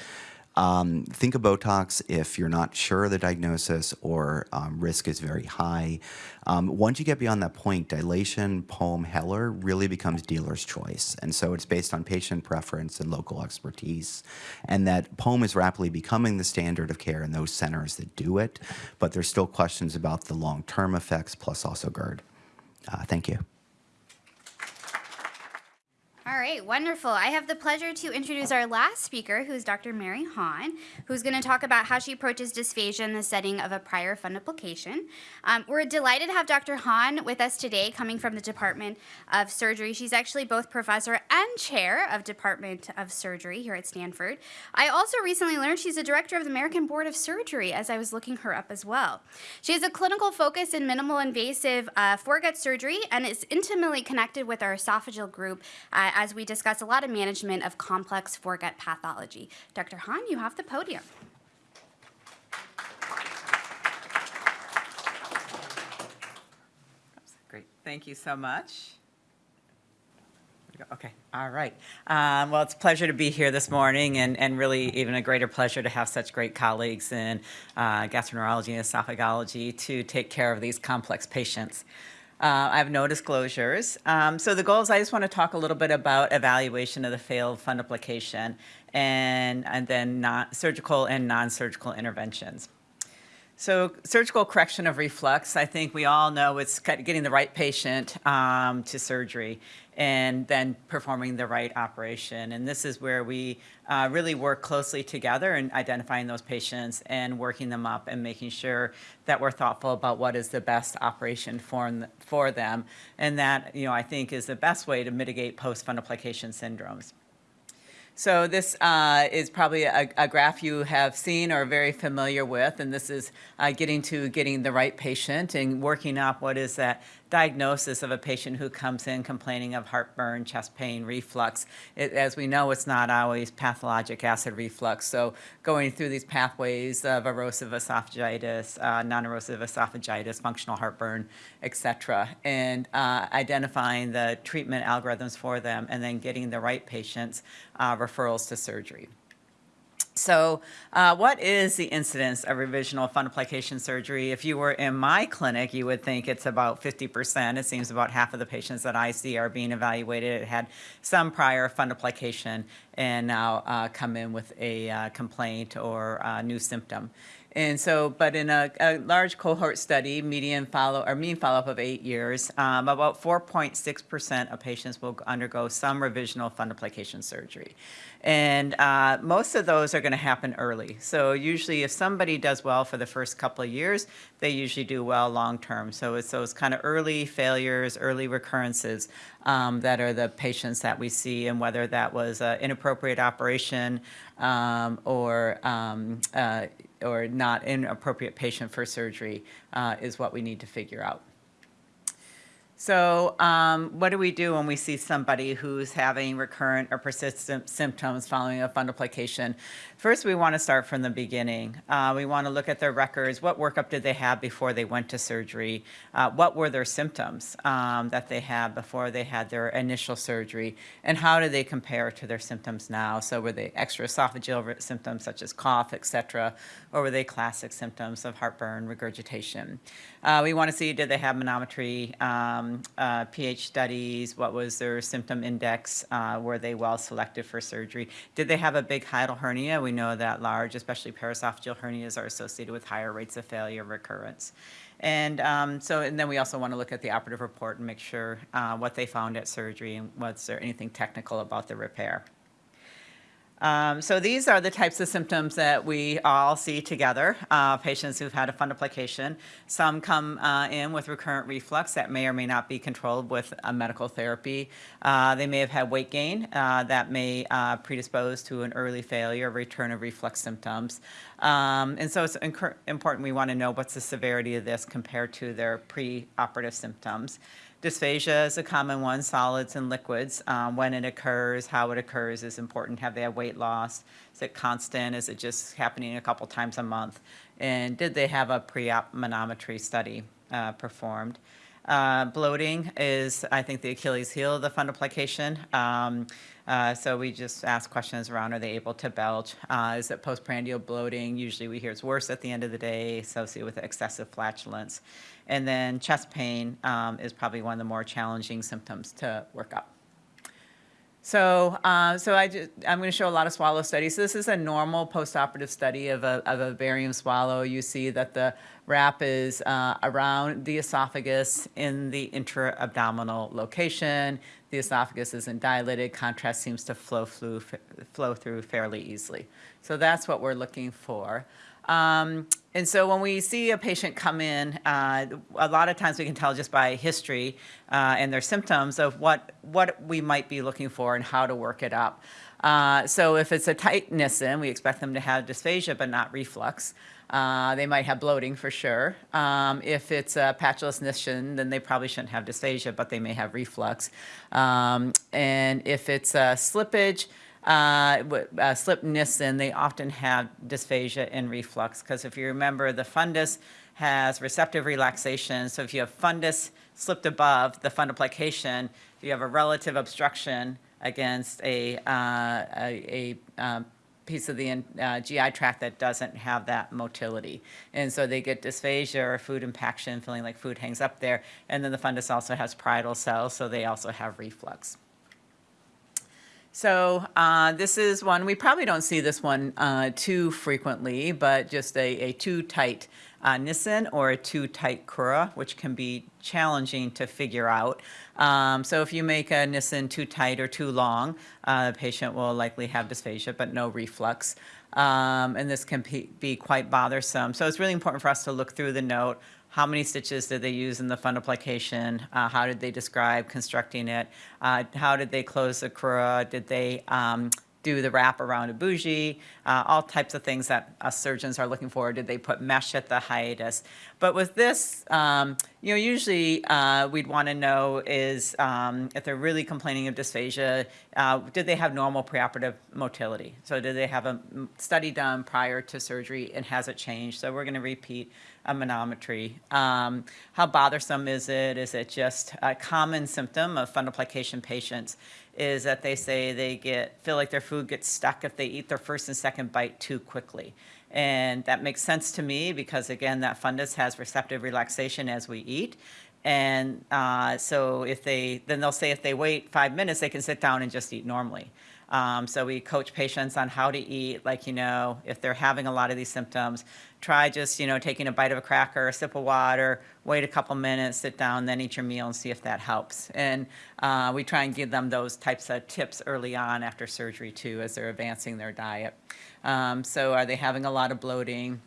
Um, think of Botox if you're not sure of the diagnosis or um, risk is very high. Um, once you get beyond that point, dilation, POEM, Heller really becomes dealer's choice. And so it's based on patient preference and local expertise. And that POEM is rapidly becoming the standard of care in those centers that do it, but there's still questions about the long-term effects plus also GERD. Uh, thank you. All right, wonderful. I have the pleasure to introduce our last speaker, who's Dr. Mary Hawn, who's going to talk about how she approaches dysphagia in the setting of a prior fundoplication. Um, we're delighted to have Dr. Hawn with us today, coming from the Department of Surgery. She's actually both professor and chair of Department of Surgery here at Stanford. I also recently learned she's a director of the American Board of Surgery, as I was looking her up as well. She has a clinical focus in minimal invasive uh, foregut surgery and is intimately connected with our esophageal group. Uh, as we discuss a lot of management of complex foregut pathology. Dr. Hawn, you have the podium. Great. Thank you so much. Okay, all right. Um, well, it's a pleasure to be here this morning and, and really even a greater pleasure to have such great colleagues in uh, gastroenterology and esophagology to take care of these complex patients. Uh, I have no disclosures. Um, so the goals, I just want to talk a little bit about evaluation of the failed fundoplication and, and then surgical and non-surgical interventions. So surgical correction of reflux, I think we all know it's getting the right patient um, to surgery and then performing the right operation. And this is where we uh, really work closely together in identifying those patients and working them up and making sure that we're thoughtful about what is the best operation for, for them. And that, you know, I think is the best way to mitigate post-fundoplication syndromes. So this uh, is probably a, a, graph you have seen or very familiar with, and this is uh, getting to getting the right patient and working up what is that diagnosis of a patient who comes in complaining of heartburn, chest pain, reflux. It, as we know, it's not always pathologic acid reflux. So going through these pathways of erosive esophagitis, uh, non-erosive esophagitis, functional heartburn, et cetera, and uh, identifying the treatment algorithms for them and then getting the right patients uh, referrals to surgery. So uh, what is the incidence of revisional fundoplication surgery? If you were in my clinic, you would think it's about 50%. It seems about half of the patients that I see are being evaluated had some prior fundoplication and now uh, come in with a uh, complaint or uh, new symptom. And so, but in a, a, large cohort study, median follow or mean follow-up of eight years, um, about 4.6% of patients will undergo some revisional fundoplication surgery. And uh, most of those are going to happen early. So usually if somebody does well for the first couple of years, they usually do well long-term. So it's those kind of early failures, early recurrences um, that are the patients that we see and whether that was an inappropriate operation um, or um, uh, or not an appropriate patient for surgery uh, is what we need to figure out. So um, what do we do when we see somebody who's having recurrent or persistent symptoms following a fundoplication? First, we want to start from the beginning. Uh, we want to look at their records. What workup did they have before they went to surgery? Uh, what were their symptoms um, that they had before they had their initial surgery? And how do they compare to their symptoms now? So were they extraesophageal symptoms such as cough, et cetera, or were they classic symptoms of heartburn, regurgitation? Uh, we want to see, did they have manometry, um, uh, pH studies, what was their symptom index, uh, were they well selected for surgery? Did they have a big hiatal hernia? We know that large, especially paraesophageal hernias are associated with higher rates of failure recurrence. And um, so, and then we also want to look at the operative report and make sure uh, what they found at surgery and was there anything technical about the repair. Um, so these are the types of symptoms that we all see together, uh, patients who've had a fundoplication. Some come uh, in with recurrent reflux that may or may not be controlled with a medical therapy. Uh, they may have had weight gain uh, that may uh, predispose to an early failure, return of reflux symptoms. Um, and so it's important we want to know what's the severity of this compared to their pre-operative symptoms. Dysphagia is a common one, solids and liquids. Um, when it occurs, how it occurs is important. Have they had weight loss? Is it constant? Is it just happening a couple times a month? And did they have a pre-op manometry study uh, performed? Uh, bloating is, I think, the Achilles heel of the fundoplication. Um, uh, so we just ask questions around, are they able to belch? Uh, is it postprandial bloating? Usually we hear it's worse at the end of the day, associated with excessive flatulence. And then chest pain um, is probably one of the more challenging symptoms to work up. So, uh, so I I'm going to show a lot of swallow studies. So this is a normal postoperative study of a, of a barium swallow. You see that the wrap is uh, around the esophagus in the intra-abdominal location. The esophagus isn't dilated. Contrast seems to flow flow through fairly easily. So that's what we're looking for. Um, and so when we see a patient come in, uh, a lot of times we can tell just by history uh, and their symptoms of what, what we might be looking for and how to work it up. Uh, so if it's a tight Nissen, we expect them to have dysphagia but not reflux. Uh, they might have bloating for sure. Um, if it's a patulous Nissen, then they probably shouldn't have dysphagia, but they may have reflux. Um, and if it's a slippage, uh, uh, slip Nissen, they often have dysphagia and reflux because if you remember, the fundus has receptive relaxation. So if you have fundus slipped above the fundoplication, you have a relative obstruction against a, uh, a, a um, piece of the uh, GI tract that doesn't have that motility. And so they get dysphagia or food impaction, feeling like food hangs up there. And then the fundus also has parietal cells, so they also have reflux. So uh, this is one, we probably don't see this one uh, too frequently, but just a, a too tight uh, Nissen or a too tight crura, which can be challenging to figure out. Um, so if you make a Nissen too tight or too long, uh, the patient will likely have dysphagia, but no reflux. Um, and this can be, be quite bothersome. So it's really important for us to look through the note. How many stitches did they use in the fundoplication? Uh, how did they describe constructing it? Uh, how did they close the crura? Did they um, do the wrap around a bougie, uh, all types of things that us surgeons are looking for. Did they put mesh at the hiatus? But with this, um, you know, usually uh, we'd want to know is um, if they're really complaining of dysphagia, uh, did they have normal preoperative motility? So did they have a mm, study done prior to surgery and has it changed? So we're going to repeat a manometry. Um, how bothersome is it? Is it just a common symptom of fundoplication patients? Is that they say they get feel like their food gets stuck if they eat their first and second bite too quickly. And that makes sense to me because again, that fundus has receptive relaxation as we eat. And uh, so if they, then they'll say if they wait five minutes, they can sit down and just eat normally. Um, so we coach patients on how to eat, like, you know, if they're having a lot of these symptoms, try just, you know, taking a bite of a cracker, a sip of water, wait a couple minutes, sit down, then eat your meal and see if that helps. And uh, we try and give them those types of tips early on after surgery too, as they're advancing their diet. Um, so are they having a lot of bloating?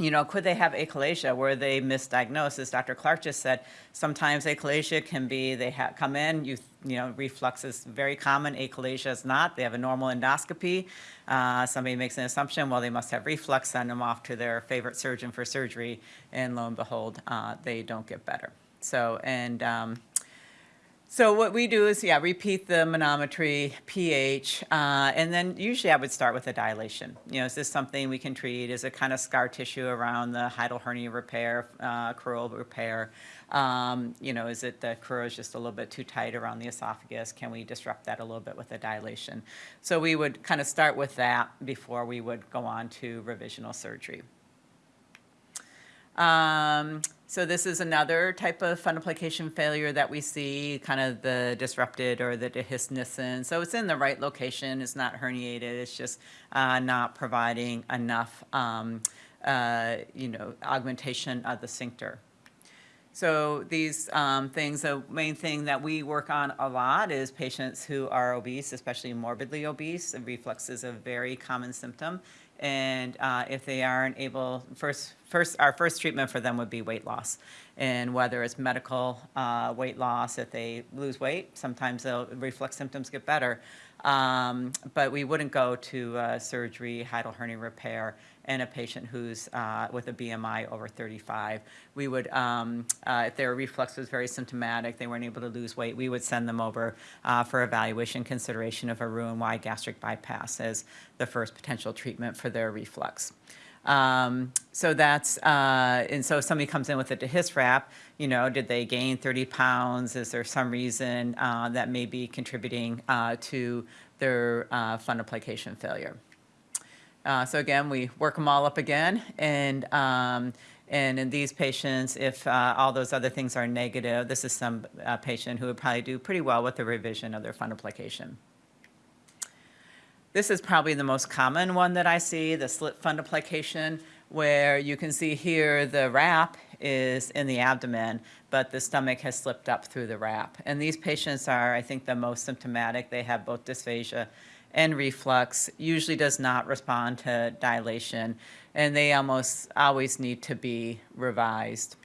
You know, could they have achalasia where they misdiagnosed? As Dr. Clarke just said, sometimes achalasia can be they come in, you you know, reflux is very common, achalasia is not. They have a normal endoscopy. Uh, somebody makes an assumption, well, they must have reflux, send them off to their favorite surgeon for surgery, and lo and behold, uh, they don't get better. So, and um, so what we do is, yeah, repeat the manometry, pH, uh, and then usually I would start with a dilation. You know, is this something we can treat? Is it kind of scar tissue around the hiatal hernia repair, uh, crural repair? Um, you know, is it the crura is just a little bit too tight around the esophagus? Can we disrupt that a little bit with a dilation? So we would kind of start with that before we would go on to revisional surgery. Um, so this is another type of fundoplication failure that we see, kind of the disrupted or the dehiscence. So it's in the right location, it's not herniated, it's just uh, not providing enough, um, uh, you know, augmentation of the sphincter. So these um, things, the main thing that we work on a lot is patients who are obese, especially morbidly obese. And reflux is a very common symptom. And uh, if they aren't able, first, first, our first treatment for them would be weight loss. And whether it's medical uh, weight loss, if they lose weight, sometimes the reflux symptoms get better. Um, but we wouldn't go to uh, surgery, hiatal hernia repair, and a patient who's uh, with a BMI over 35. We would, um, uh, if their reflux was very symptomatic, they weren't able to lose weight, we would send them over uh, for evaluation consideration of a Roux-en-Y gastric bypass as the first potential treatment for their reflux. Um, so that's, uh, and so if somebody comes in with a dehisrap, you know, did they gain 30 pounds? Is there some reason uh, that may be contributing uh, to their uh, fundoplication failure? Uh, so again, we work them all up again, and um, and in these patients, if uh, all those other things are negative, this is some uh, patient who would probably do pretty well with the revision of their fundoplication. This is probably the most common one that I see, the slip fundoplication, where you can see here the wrap is in the abdomen, but the stomach has slipped up through the wrap. And these patients are, I think, the most symptomatic. They have both dysphagia and reflux, usually does not respond to dilation, and they almost always need to be revised.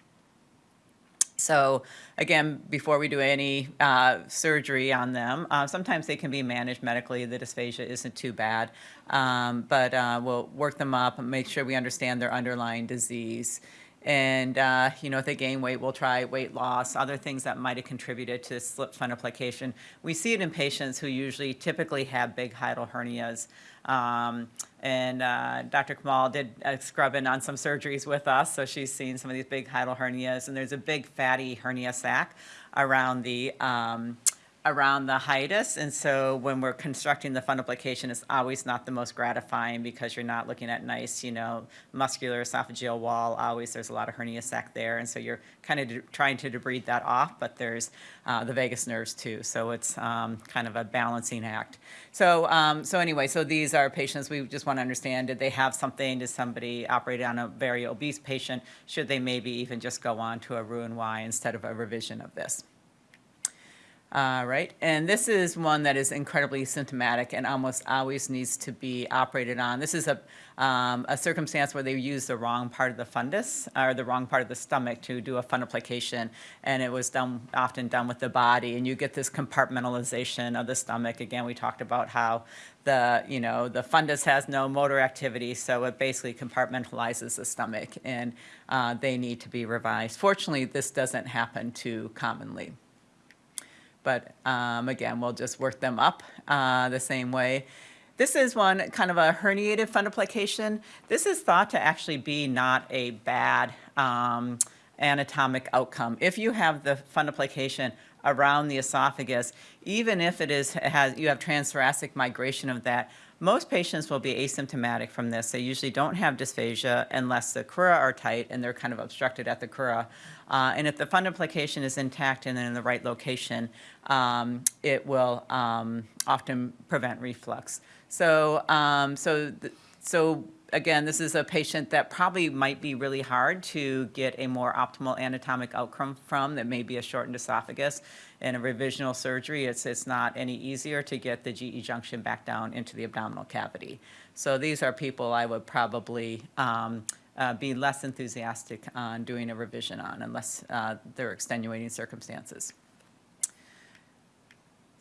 So again, before we do any uh, surgery on them, uh, sometimes they can be managed medically. The dysphagia isn't too bad, um, but uh, we'll work them up and make sure we understand their underlying disease. And, uh, you know, if they gain weight, we'll try weight loss, other things that might have contributed to slip fundoplication. We see it in patients who usually typically have big hiatal hernias. Um, and uh, Dr. Kamal did uh, scrub in on some surgeries with us, so she's seen some of these big hiatal hernias. And there's a big fatty hernia sac around the um, around the hiatus. And so when we're constructing the fundoplication, it's always not the most gratifying because you're not looking at nice, you know, muscular esophageal wall. Always there's a lot of hernia sac there. And so you're kind of trying to debride that off, but there's uh, the vagus nerves too. So it's um, kind of a balancing act. So, um, so anyway, so these are patients we just want to understand, did they have something? Did somebody operate on a very obese patient? Should they maybe even just go on to a Roux-en-Y instead of a revision of this? All right, and this is one that is incredibly symptomatic and almost always needs to be operated on. This is a, um, a circumstance where they use the wrong part of the fundus or the wrong part of the stomach to do a fundoplication, and it was done often done with the body, and you get this compartmentalization of the stomach. Again, we talked about how the you know the fundus has no motor activity, so it basically compartmentalizes the stomach, and uh, they need to be revised. Fortunately, this doesn't happen too commonly. But um, again, we'll just work them up uh, the same way. This is one kind of a herniated fundoplication. This is thought to actually be not a bad um, anatomic outcome. If you have the fundoplication around the esophagus, even if it is has you have transthoracic migration of that, most patients will be asymptomatic from this. They usually don't have dysphagia unless the crura are tight and they're kind of obstructed at the crura. Uh, and if the fundoplication is intact and in the right location, um, it will um, often prevent reflux. So, um, so, so again, this is a patient that probably might be really hard to get a more optimal anatomic outcome from. That may be a shortened esophagus. In a revisional surgery, it's it's not any easier to get the GE junction back down into the abdominal cavity. So these are people I would probably. Um, uh, be less enthusiastic on doing a revision on unless uh, there are extenuating circumstances.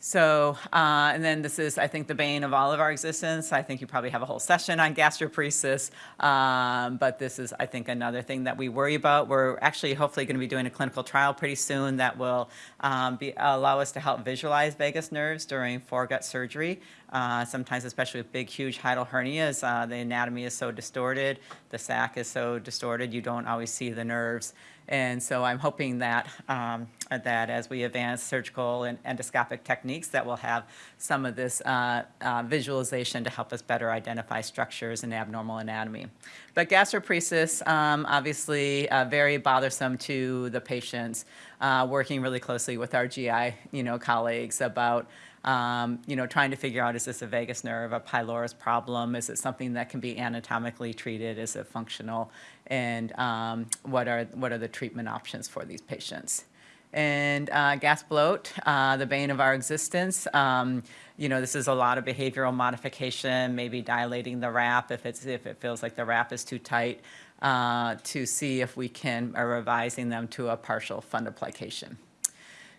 So, uh, and then this is, I think, the bane of all of our existence. I think you probably have a whole session on gastroparesis, um, but this is, I think, another thing that we worry about. We're actually hopefully going to be doing a clinical trial pretty soon that will um, be, allow us to help visualize vagus nerves during foregut surgery. Uh, sometimes, especially with big, huge hiatal hernias, uh, the anatomy is so distorted, the sac is so distorted, you don't always see the nerves. And so I'm hoping that, um, that as we advance surgical and endoscopic techniques, that we'll have some of this uh, uh, visualization to help us better identify structures and abnormal anatomy. But gastroparesis, um, obviously, uh, very bothersome to the patients. Uh, working really closely with our GI, you know, colleagues about um, you know, trying to figure out is this a vagus nerve, a pylorus problem? Is it something that can be anatomically treated? Is it functional? And um, what are what are the treatment options for these patients? And uh, gas bloat, uh, the bane of our existence. Um, you know, this is a lot of behavioral modification, maybe dilating the wrap if it's if it feels like the wrap is too tight, uh, to see if we can are revising them to a partial fundoplication.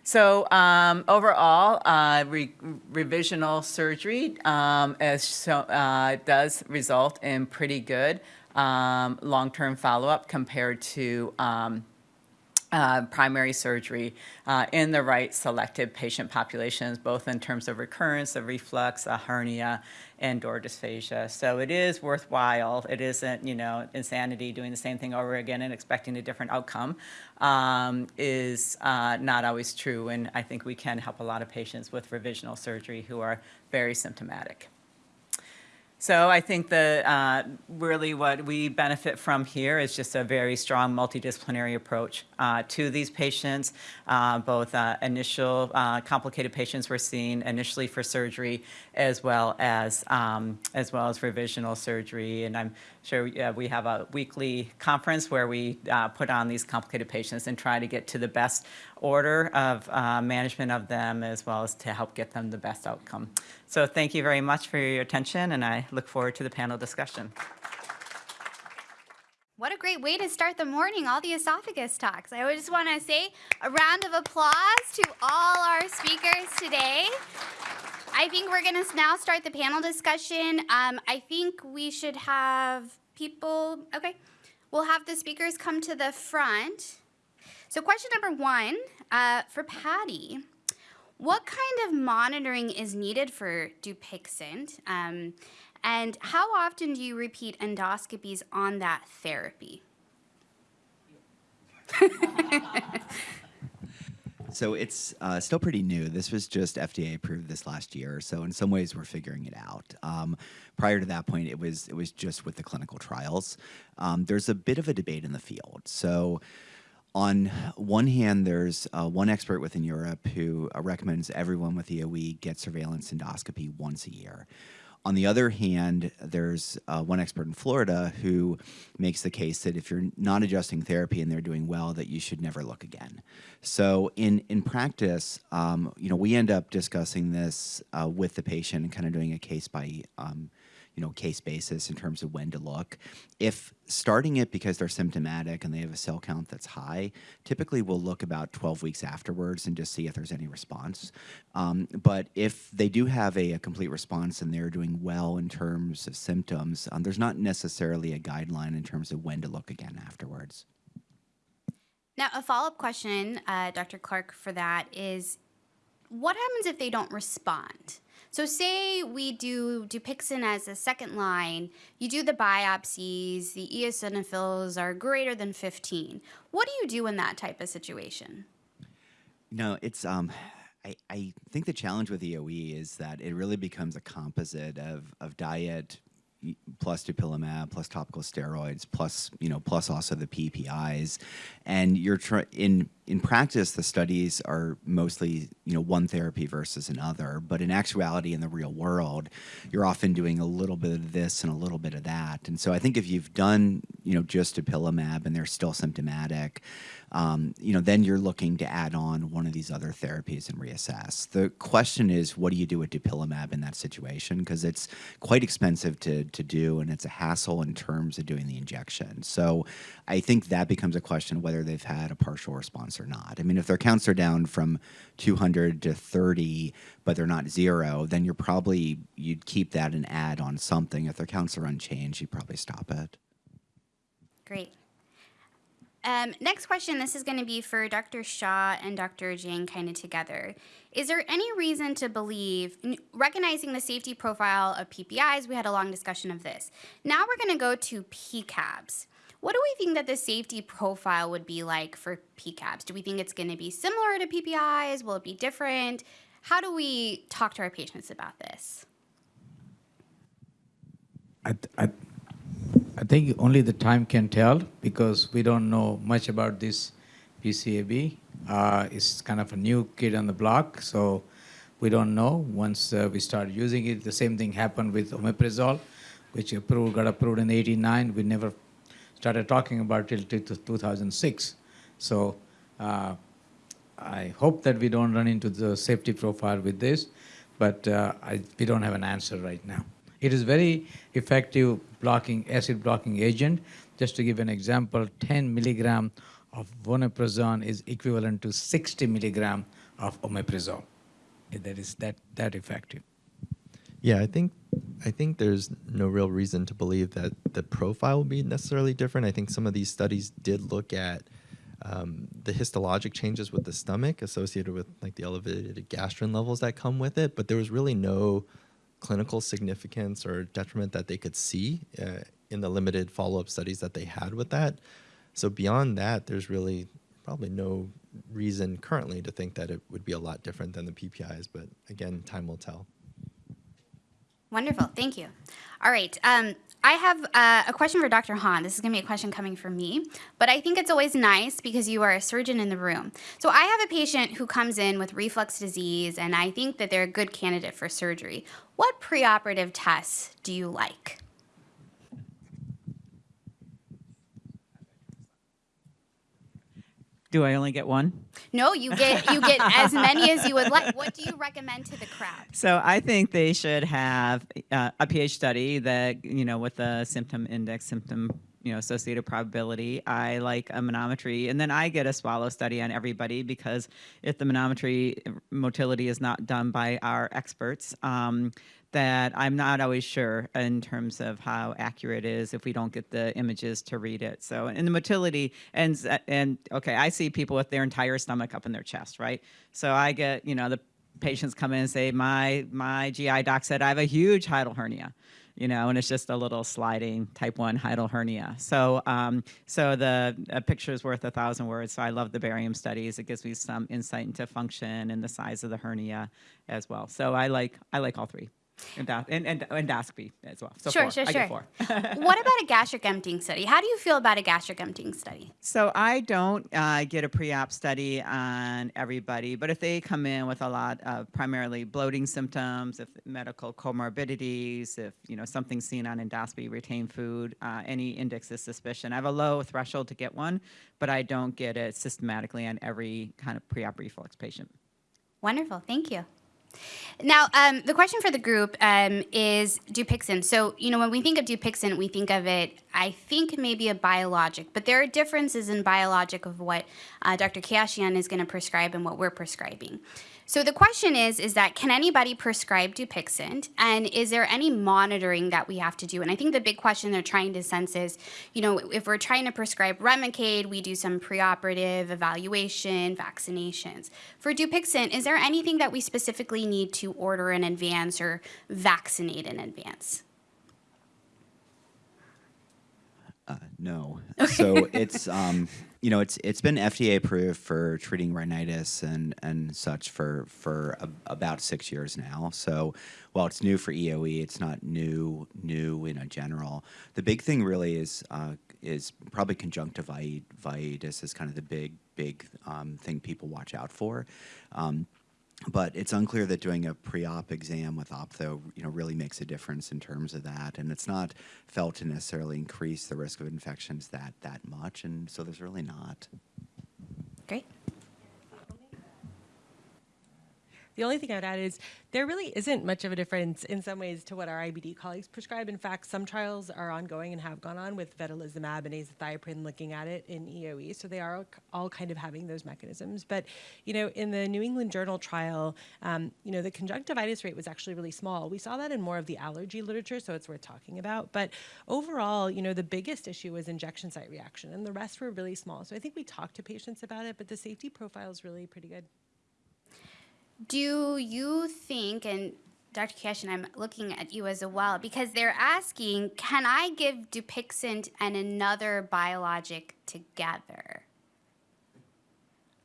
So um, overall, uh, re- revisional surgery um, show, uh, does result in pretty good um, long-term follow-up compared to um, uh, primary surgery uh, in the right selected patient populations, both in terms of recurrence of reflux, a hernia, and or dysphagia. So it is worthwhile. It isn't, you know, insanity doing the same thing over again and expecting a different outcome um, is uh, not always true. And I think we can help a lot of patients with revisional surgery who are very symptomatic. So I think that uh, really what we benefit from here is just a very strong multidisciplinary approach uh, to these patients, uh, both uh, initial uh, complicated patients we're seeing initially for surgery, as well as um, as well as revisional surgery. And I'm sure we have a weekly conference where we uh, put on these complicated patients and try to get to the best order of management of them, as well as to help get them the best outcome. So thank you very much for your attention, and I look forward to the panel discussion. What a great way to start the morning, all the esophagus talks. I just want to say a round of applause to all our speakers today. I think we're going to now start the panel discussion. Um, I think we should have people, okay, we'll have the speakers come to the front. So, question number one uh, for Patty What kind of monitoring is needed for Dupixent? Um, and how often do you repeat endoscopies on that therapy? So it's uh, still pretty new. This was just FDA approved this last year. So in some ways, we're figuring it out. Um, prior to that point, it was it was just with the clinical trials. Um, there's a bit of a debate in the field. So on one hand, there's uh, one expert within Europe who uh, recommends everyone with EOE get surveillance endoscopy once a year. On the other hand, there's uh, one expert in Florida who makes the case that if you're not adjusting therapy and they're doing well, that you should never look again. So in in practice, um, you know, we end up discussing this uh, with the patient and kind of doing a case by um, you know, case basis in terms of when to look. If starting it because they're symptomatic and they have a cell count that's high, typically we'll look about 12 weeks afterwards and just see if there's any response. Um, but if they do have a, a, complete response and they're doing well in terms of symptoms, um, there's not necessarily a guideline in terms of when to look again afterwards. Now, a follow up question, uh, Dr. Clarke, for that is what happens if they don't respond? So say we do Dupixent as a second line, you do the biopsies, the eosinophils are greater than 15. What do you do in that type of situation? No, it's um I, I think the challenge with EOE is that it really becomes a composite of, of diet, plus dupilumab, plus topical steroids, plus you know, plus also the PPIs, and you're trying in in practice the studies are mostly you know one therapy versus another, but in actuality in the real world, you're often doing a little bit of this and a little bit of that, and so I think if you've done you know just dupilumab and they're still symptomatic, um, you know, then you're looking to add on one of these other therapies and reassess. The question is, what do you do with dupilumab in that situation? Because it's quite expensive to, to do and it's a hassle in terms of doing the injection. So I think that becomes a question whether they've had a partial response or not. I mean, if their counts are down from 200 to 30, but they're not zero, then you're probably, you'd keep that and add on something. If their counts are unchanged, you'd probably stop it. Great. Um, next question, this is going to be for Dr. Shaw and Dr. Jang kind of together. Is there any reason to believe, recognizing the safety profile of PPIs, we had a long discussion of this. Now we're going to go to PCABs. What do we think that the safety profile would be like for PCABs? Do we think it's going to be similar to PPIs? Will it be different? How do we talk to our patients about this? I, I, I think only the time can tell because we don't know much about this PCAB. Uh, it's kind of a new kid on the block, so we don't know. Once uh, we start using it, the same thing happened with omeprazole, which approved, got approved in 89. We never started talking about till 2006. So uh, I hope that we don't run into the safety profile with this, but uh, I, we don't have an answer right now. It is very effective blocking acid blocking agent. Just to give an example, 10 milligram of vonoprazan is equivalent to 60 milligram of omeprazole. That is that that effective. Yeah, I think I think there's no real reason to believe that the profile will be necessarily different. I think some of these studies did look at um, the histologic changes with the stomach associated with like the elevated gastrin levels that come with it, but there was really no clinical significance or detriment that they could see uh, in the limited follow-up studies that they had with that. So beyond that, there's really probably no reason currently to think that it would be a lot different than the PPIs, but again, time will tell. Wonderful, thank you. All right, um, I have uh, a question for Dr. Hawn. This is going to be a question coming from me, but I think it's always nice because you are a surgeon in the room. So I have a patient who comes in with reflux disease, and I think that they're a good candidate for surgery. What preoperative tests do you like? Do I only get one? No, you get you get as many as you would like. What do you recommend to the crowd? So I think they should have uh, a pH study that you know with the symptom index, symptom you know associated probability. I like a manometry, and then I get a swallow study on everybody because if the manometry motility is not done by our experts, um, that I'm not always sure in terms of how accurate it is if we don't get the images to read it. So in the motility and and okay, I see people with their entire stomach up in their chest, right? So I get, you know, the patients come in and say, my my GI doc said I have a huge hiatal hernia. you know, and it's just a little sliding type 1 hiatal hernia. So, um, so the a picture is worth a thousand words. So I love the barium studies. It gives me some insight into function and the size of the hernia as well. So I like I like all three. Endo- and, and endoscopy as well. So Sure, four. sure, I sure. get four. what about a gastric emptying study? How do you feel about a gastric emptying study? So I don't uh, get a pre-op study on everybody, but if they come in with a lot of primarily bloating symptoms, if medical comorbidities, if you know something's seen on endoscopy, retained food, uh, any index of suspicion, I have a low threshold to get one, but I don't get it systematically on every kind of pre-op reflux patient. Wonderful, thank you. Now, um, the question for the group um, is Dupixent. So, you know, when we think of Dupixent, we think of it, I think, maybe a biologic, but there are differences in biologic of what uh, Dr. Kashian is going to prescribe and what we're prescribing. So the question is, is that can anybody prescribe Dupixent, and is there any monitoring that we have to do? And I think the big question they're trying to sense is, you know, if we're trying to prescribe Remicade, we do some preoperative evaluation, vaccinations. For Dupixent, is there anything that we specifically need to order in advance or vaccinate in advance? Uh, no. So it's um, you know it's it's been FDA approved for treating rhinitis and and such for for a, about six years now. So while it's new for EOE, it's not new new in a general. The big thing really is uh, is probably conjunctivitis is kind of the big big um, thing people watch out for. Um, but it's unclear that doing a pre-op exam with optho you know really makes a difference in terms of that. And it's not felt to necessarily increase the risk of infections that that much. And so there's really not. Great. The only thing I would add is there really isn't much of a difference in some ways to what our IBD colleagues prescribe. In fact, some trials are ongoing and have gone on with vedolizumab and azathioprine looking at it in EOE. So they are all- kind of having those mechanisms. But, you know, in the New England Journal trial, um, you know, the conjunctivitis rate was actually really small. We saw that in more of the allergy literature, so it's worth talking about. But overall, you know, the biggest issue was injection site reaction, and the rest were really small. So I think we talked to patients about it, but the safety profile is really pretty good. Do you think, and Dr. Cashin, I'm looking at you as well, because they're asking, can I give Dupixent and another biologic together?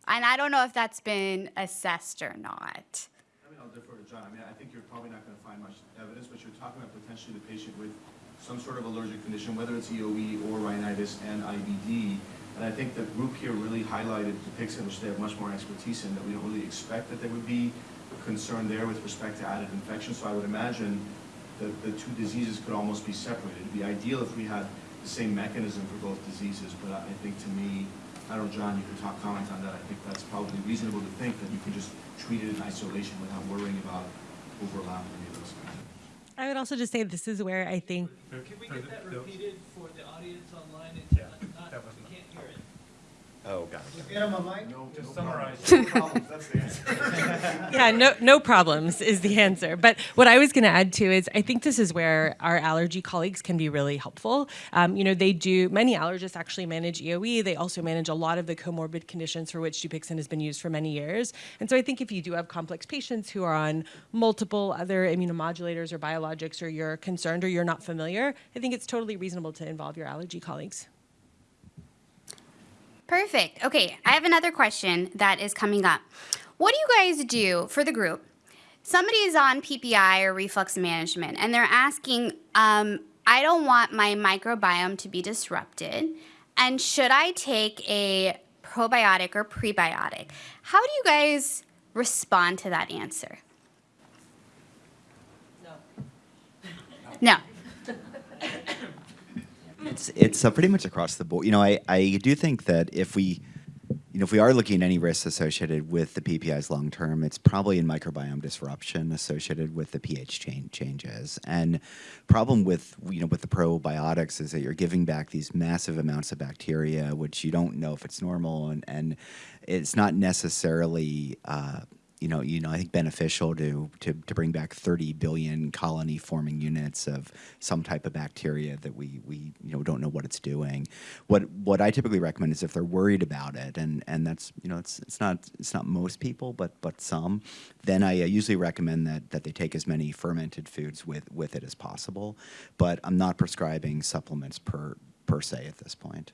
And I don't know if that's been assessed or not. I mean, I'll defer to John. I mean, I think you're probably not going to find much evidence, but you're talking about potentially the patient with some sort of allergic condition, whether it's EOE or rhinitis and IBD. And I think the group here really highlighted Dupixent, which they have much more expertise in, that we don't really expect that there would be concern there with respect to added infection. So I would imagine that the two diseases could almost be separated. It'd be ideal if we had the same mechanism for both diseases, but I I think to me, I don't know, John, you could talk, comment on that. I think that's probably reasonable to think that you can just treat it in isolation without worrying about overlap any of those kinds of I would also just say this is where I think Can we get that repeated for the audience online? It's not, not, we can't hear it. Oh god Get him a mic? Just summarize. That's the answer. yeah, no, no problems is the answer. But what I was going to add to is I think this is where our allergy colleagues can be really helpful. Um, you know, they do, many allergists actually manage EOE. They also manage a lot of the comorbid conditions for which Dupixent has been used for many years. And so I think if you do have complex patients who are on multiple other immunomodulators or biologics or you're concerned or you're not familiar, I think it's totally reasonable to involve your allergy colleagues. Perfect. Okay, I have another question that is coming up. What do you guys do for the group? Somebody is on PPI or reflux management, and they're asking, um, I don't want my microbiome to be disrupted, and should I take a probiotic or prebiotic? How do you guys respond to that answer? No. it's it's uh, pretty much across the board. You know i i do think that if we you know if we are looking at any risks associated with the ppis long term it's probably in microbiome disruption associated with the ph change changes. And problem with you know with the probiotics is that you're giving back these massive amounts of bacteria which you don't know if it's normal. And and it's not necessarily uh, you know, you know, I think beneficial to, to, to bring back 30 billion colony forming units of some type of bacteria that we, we you know don't know what it's doing. What what I typically recommend is if they're worried about it, and and that's you know it's it's not it's not most people, but but some, then I usually recommend that that they take as many fermented foods with with it as possible. But I'm not prescribing supplements per per se at this point.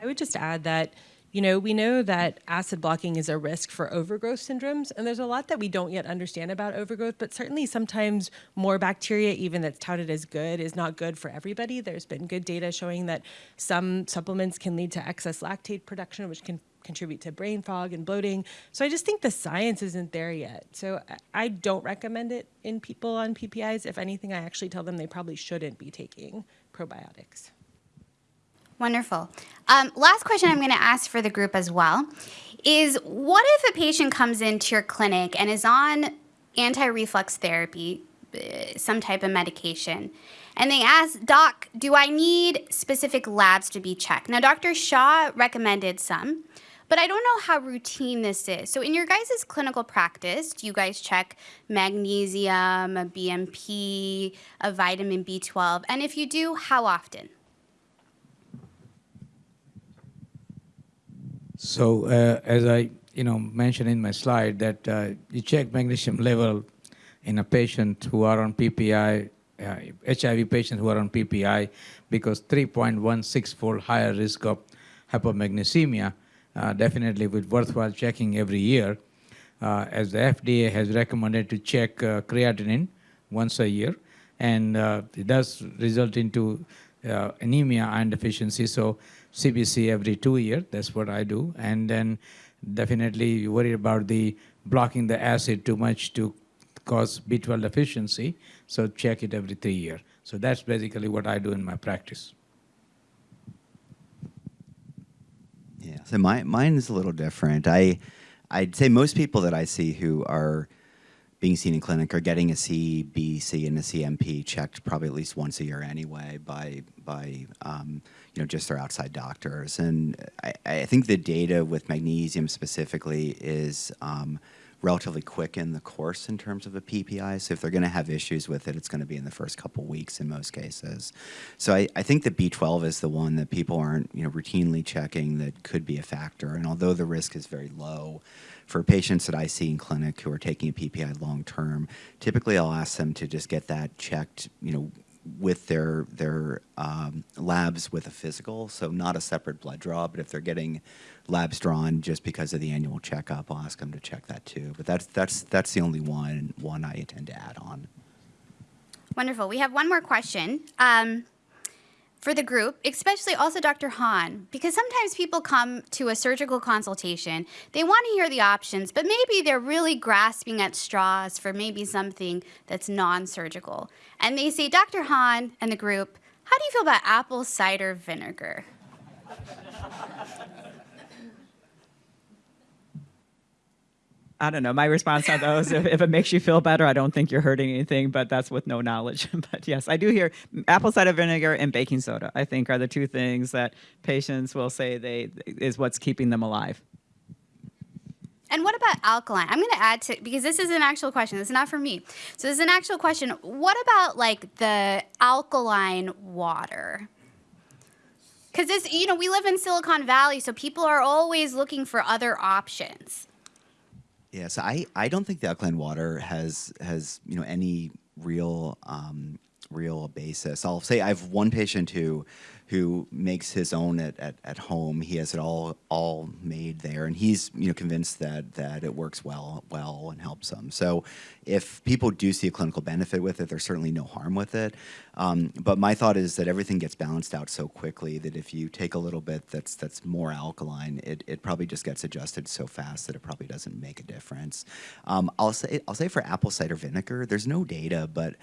I would just add that, you know, we know that acid blocking is a risk for overgrowth syndromes, and there's a lot that we don't yet understand about overgrowth, but certainly sometimes more bacteria, even that's touted as good, is not good for everybody. There's been good data showing that some supplements can lead to excess lactate production, which can contribute to brain fog and bloating. So I just think the science isn't there yet. So I- don't recommend it in people on PPIs. If anything, I actually tell them they probably shouldn't be taking probiotics. Wonderful. Um, last question I'm going to ask for the group as well is what if a patient comes into your clinic and is on anti reflux therapy, uh, some type of medication, and they ask, Doc, do I need specific labs to be checked? Now, Dr. Shaw recommended some, but I don't know how routine this is. So, in your guys' clinical practice, do you guys check magnesium, a BMP, a vitamin B12? And if you do, how often? So uh, as I you know mentioned in my slide that uh, you check magnesium level in a patient who are on PPI, uh, HIV patients who are on PPI, because 3.16 fold higher risk of hypomagnesemia, uh, definitely with worthwhile checking every year. Uh, as the FDA has recommended to check uh, creatinine once a year, and it does result into anemia iron deficiency. So CBC every two year. That's what I do. And then definitely you worry about the blocking the acid too much to cause B12 deficiency. So check it every three year. So that's basically what I do in my practice. Yeah. So my mine is a little different. I I'd say most people that I see who are being seen in clinic are getting a CBC and a CMP checked probably at least once a year anyway by by um, you know just their outside doctors. And I, I think the data with magnesium specifically is um, relatively quick in the course in terms of a PPI. So if they're going to have issues with it, it's going to be in the first couple weeks in most cases. So I, I think that B12 is the one that people aren't you know routinely checking that could be a factor. And although the risk is very low, for patients that I see in clinic who are taking a PPI long term, typically I'll ask them to just get that checked, you know, with their their um, labs with a physical, so not a separate blood draw. But if they're getting labs drawn just because of the annual checkup, I'll ask them to check that too. But that's that's that's the only one one I intend to add on. Wonderful. We have one more question um, for the group, especially also Dr. Hawn, because sometimes people come to a surgical consultation, they want to hear the options, but maybe they're really grasping at straws for maybe something that's non surgical. And they say, Dr. Hawn and the group, how do you feel about apple cider vinegar? I don't know. My response on those, if, if it makes you feel better, I don't think you're hurting anything, but that's with no knowledge. but yes, I do hear apple cider vinegar and baking soda, I think, are the two things that patients will say they is what's keeping them alive. And what about alkaline? I'm going to add to because this is an actual question. This is not for me. So this is an actual question. What about like the alkaline water? Because this, you know, we live in Silicon Valley, so people are always looking for other options. Yeah, so I, I don't think the alkaline water has has you know any real um, real basis. I'll say I have one patient who who makes his own at, at, at home. He has it all all made there, and he's you know convinced that that it works well well and helps him. So if people do see a clinical benefit with it, there's certainly no harm with it. Um, but my thought is that everything gets balanced out so quickly that if you take a little bit that's that's more alkaline, it, it probably just gets adjusted so fast that it probably doesn't make a difference. Um, I'll say I'll say for apple cider vinegar, there's no data, but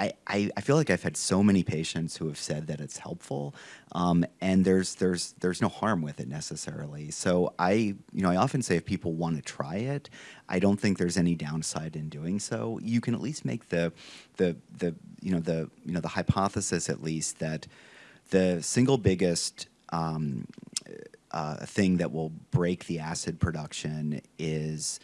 I, I, feel like I've had so many patients who have said that it's helpful, um, and there's there's there's no harm with it necessarily. So I you know I often say if people want to try it, I don't think there's any downside in doing so. You can at least make the the the you know the you know the hypothesis at least that the single biggest um, uh, thing that will break the acid production is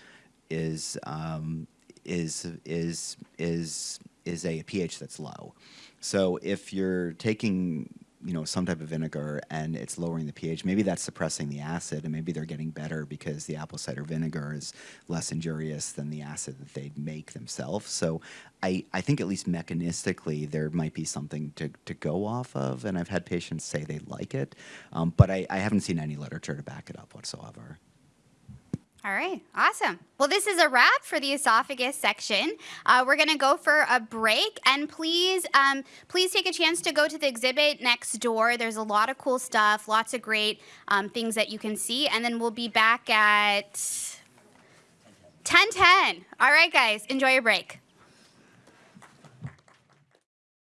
is um, is is is is a pH that's low. So if you're taking you know some type of vinegar and it's lowering the pH, maybe that's suppressing the acid, and maybe they're getting better because the apple cider vinegar is less injurious than the acid that they make themselves. So I, I think at least mechanistically there might be something to, to go off of, and I've had patients say they like it, um, but I, I haven't seen any literature to back it up whatsoever. All right, awesome. Well, this is a wrap for the esophagus section. Uh, we're gonna go for a break, and please, um, please take a chance to go to the exhibit next door. There's a lot of cool stuff, lots of great um, things that you can see, and then we'll be back at 10:10. All right, guys, enjoy your break.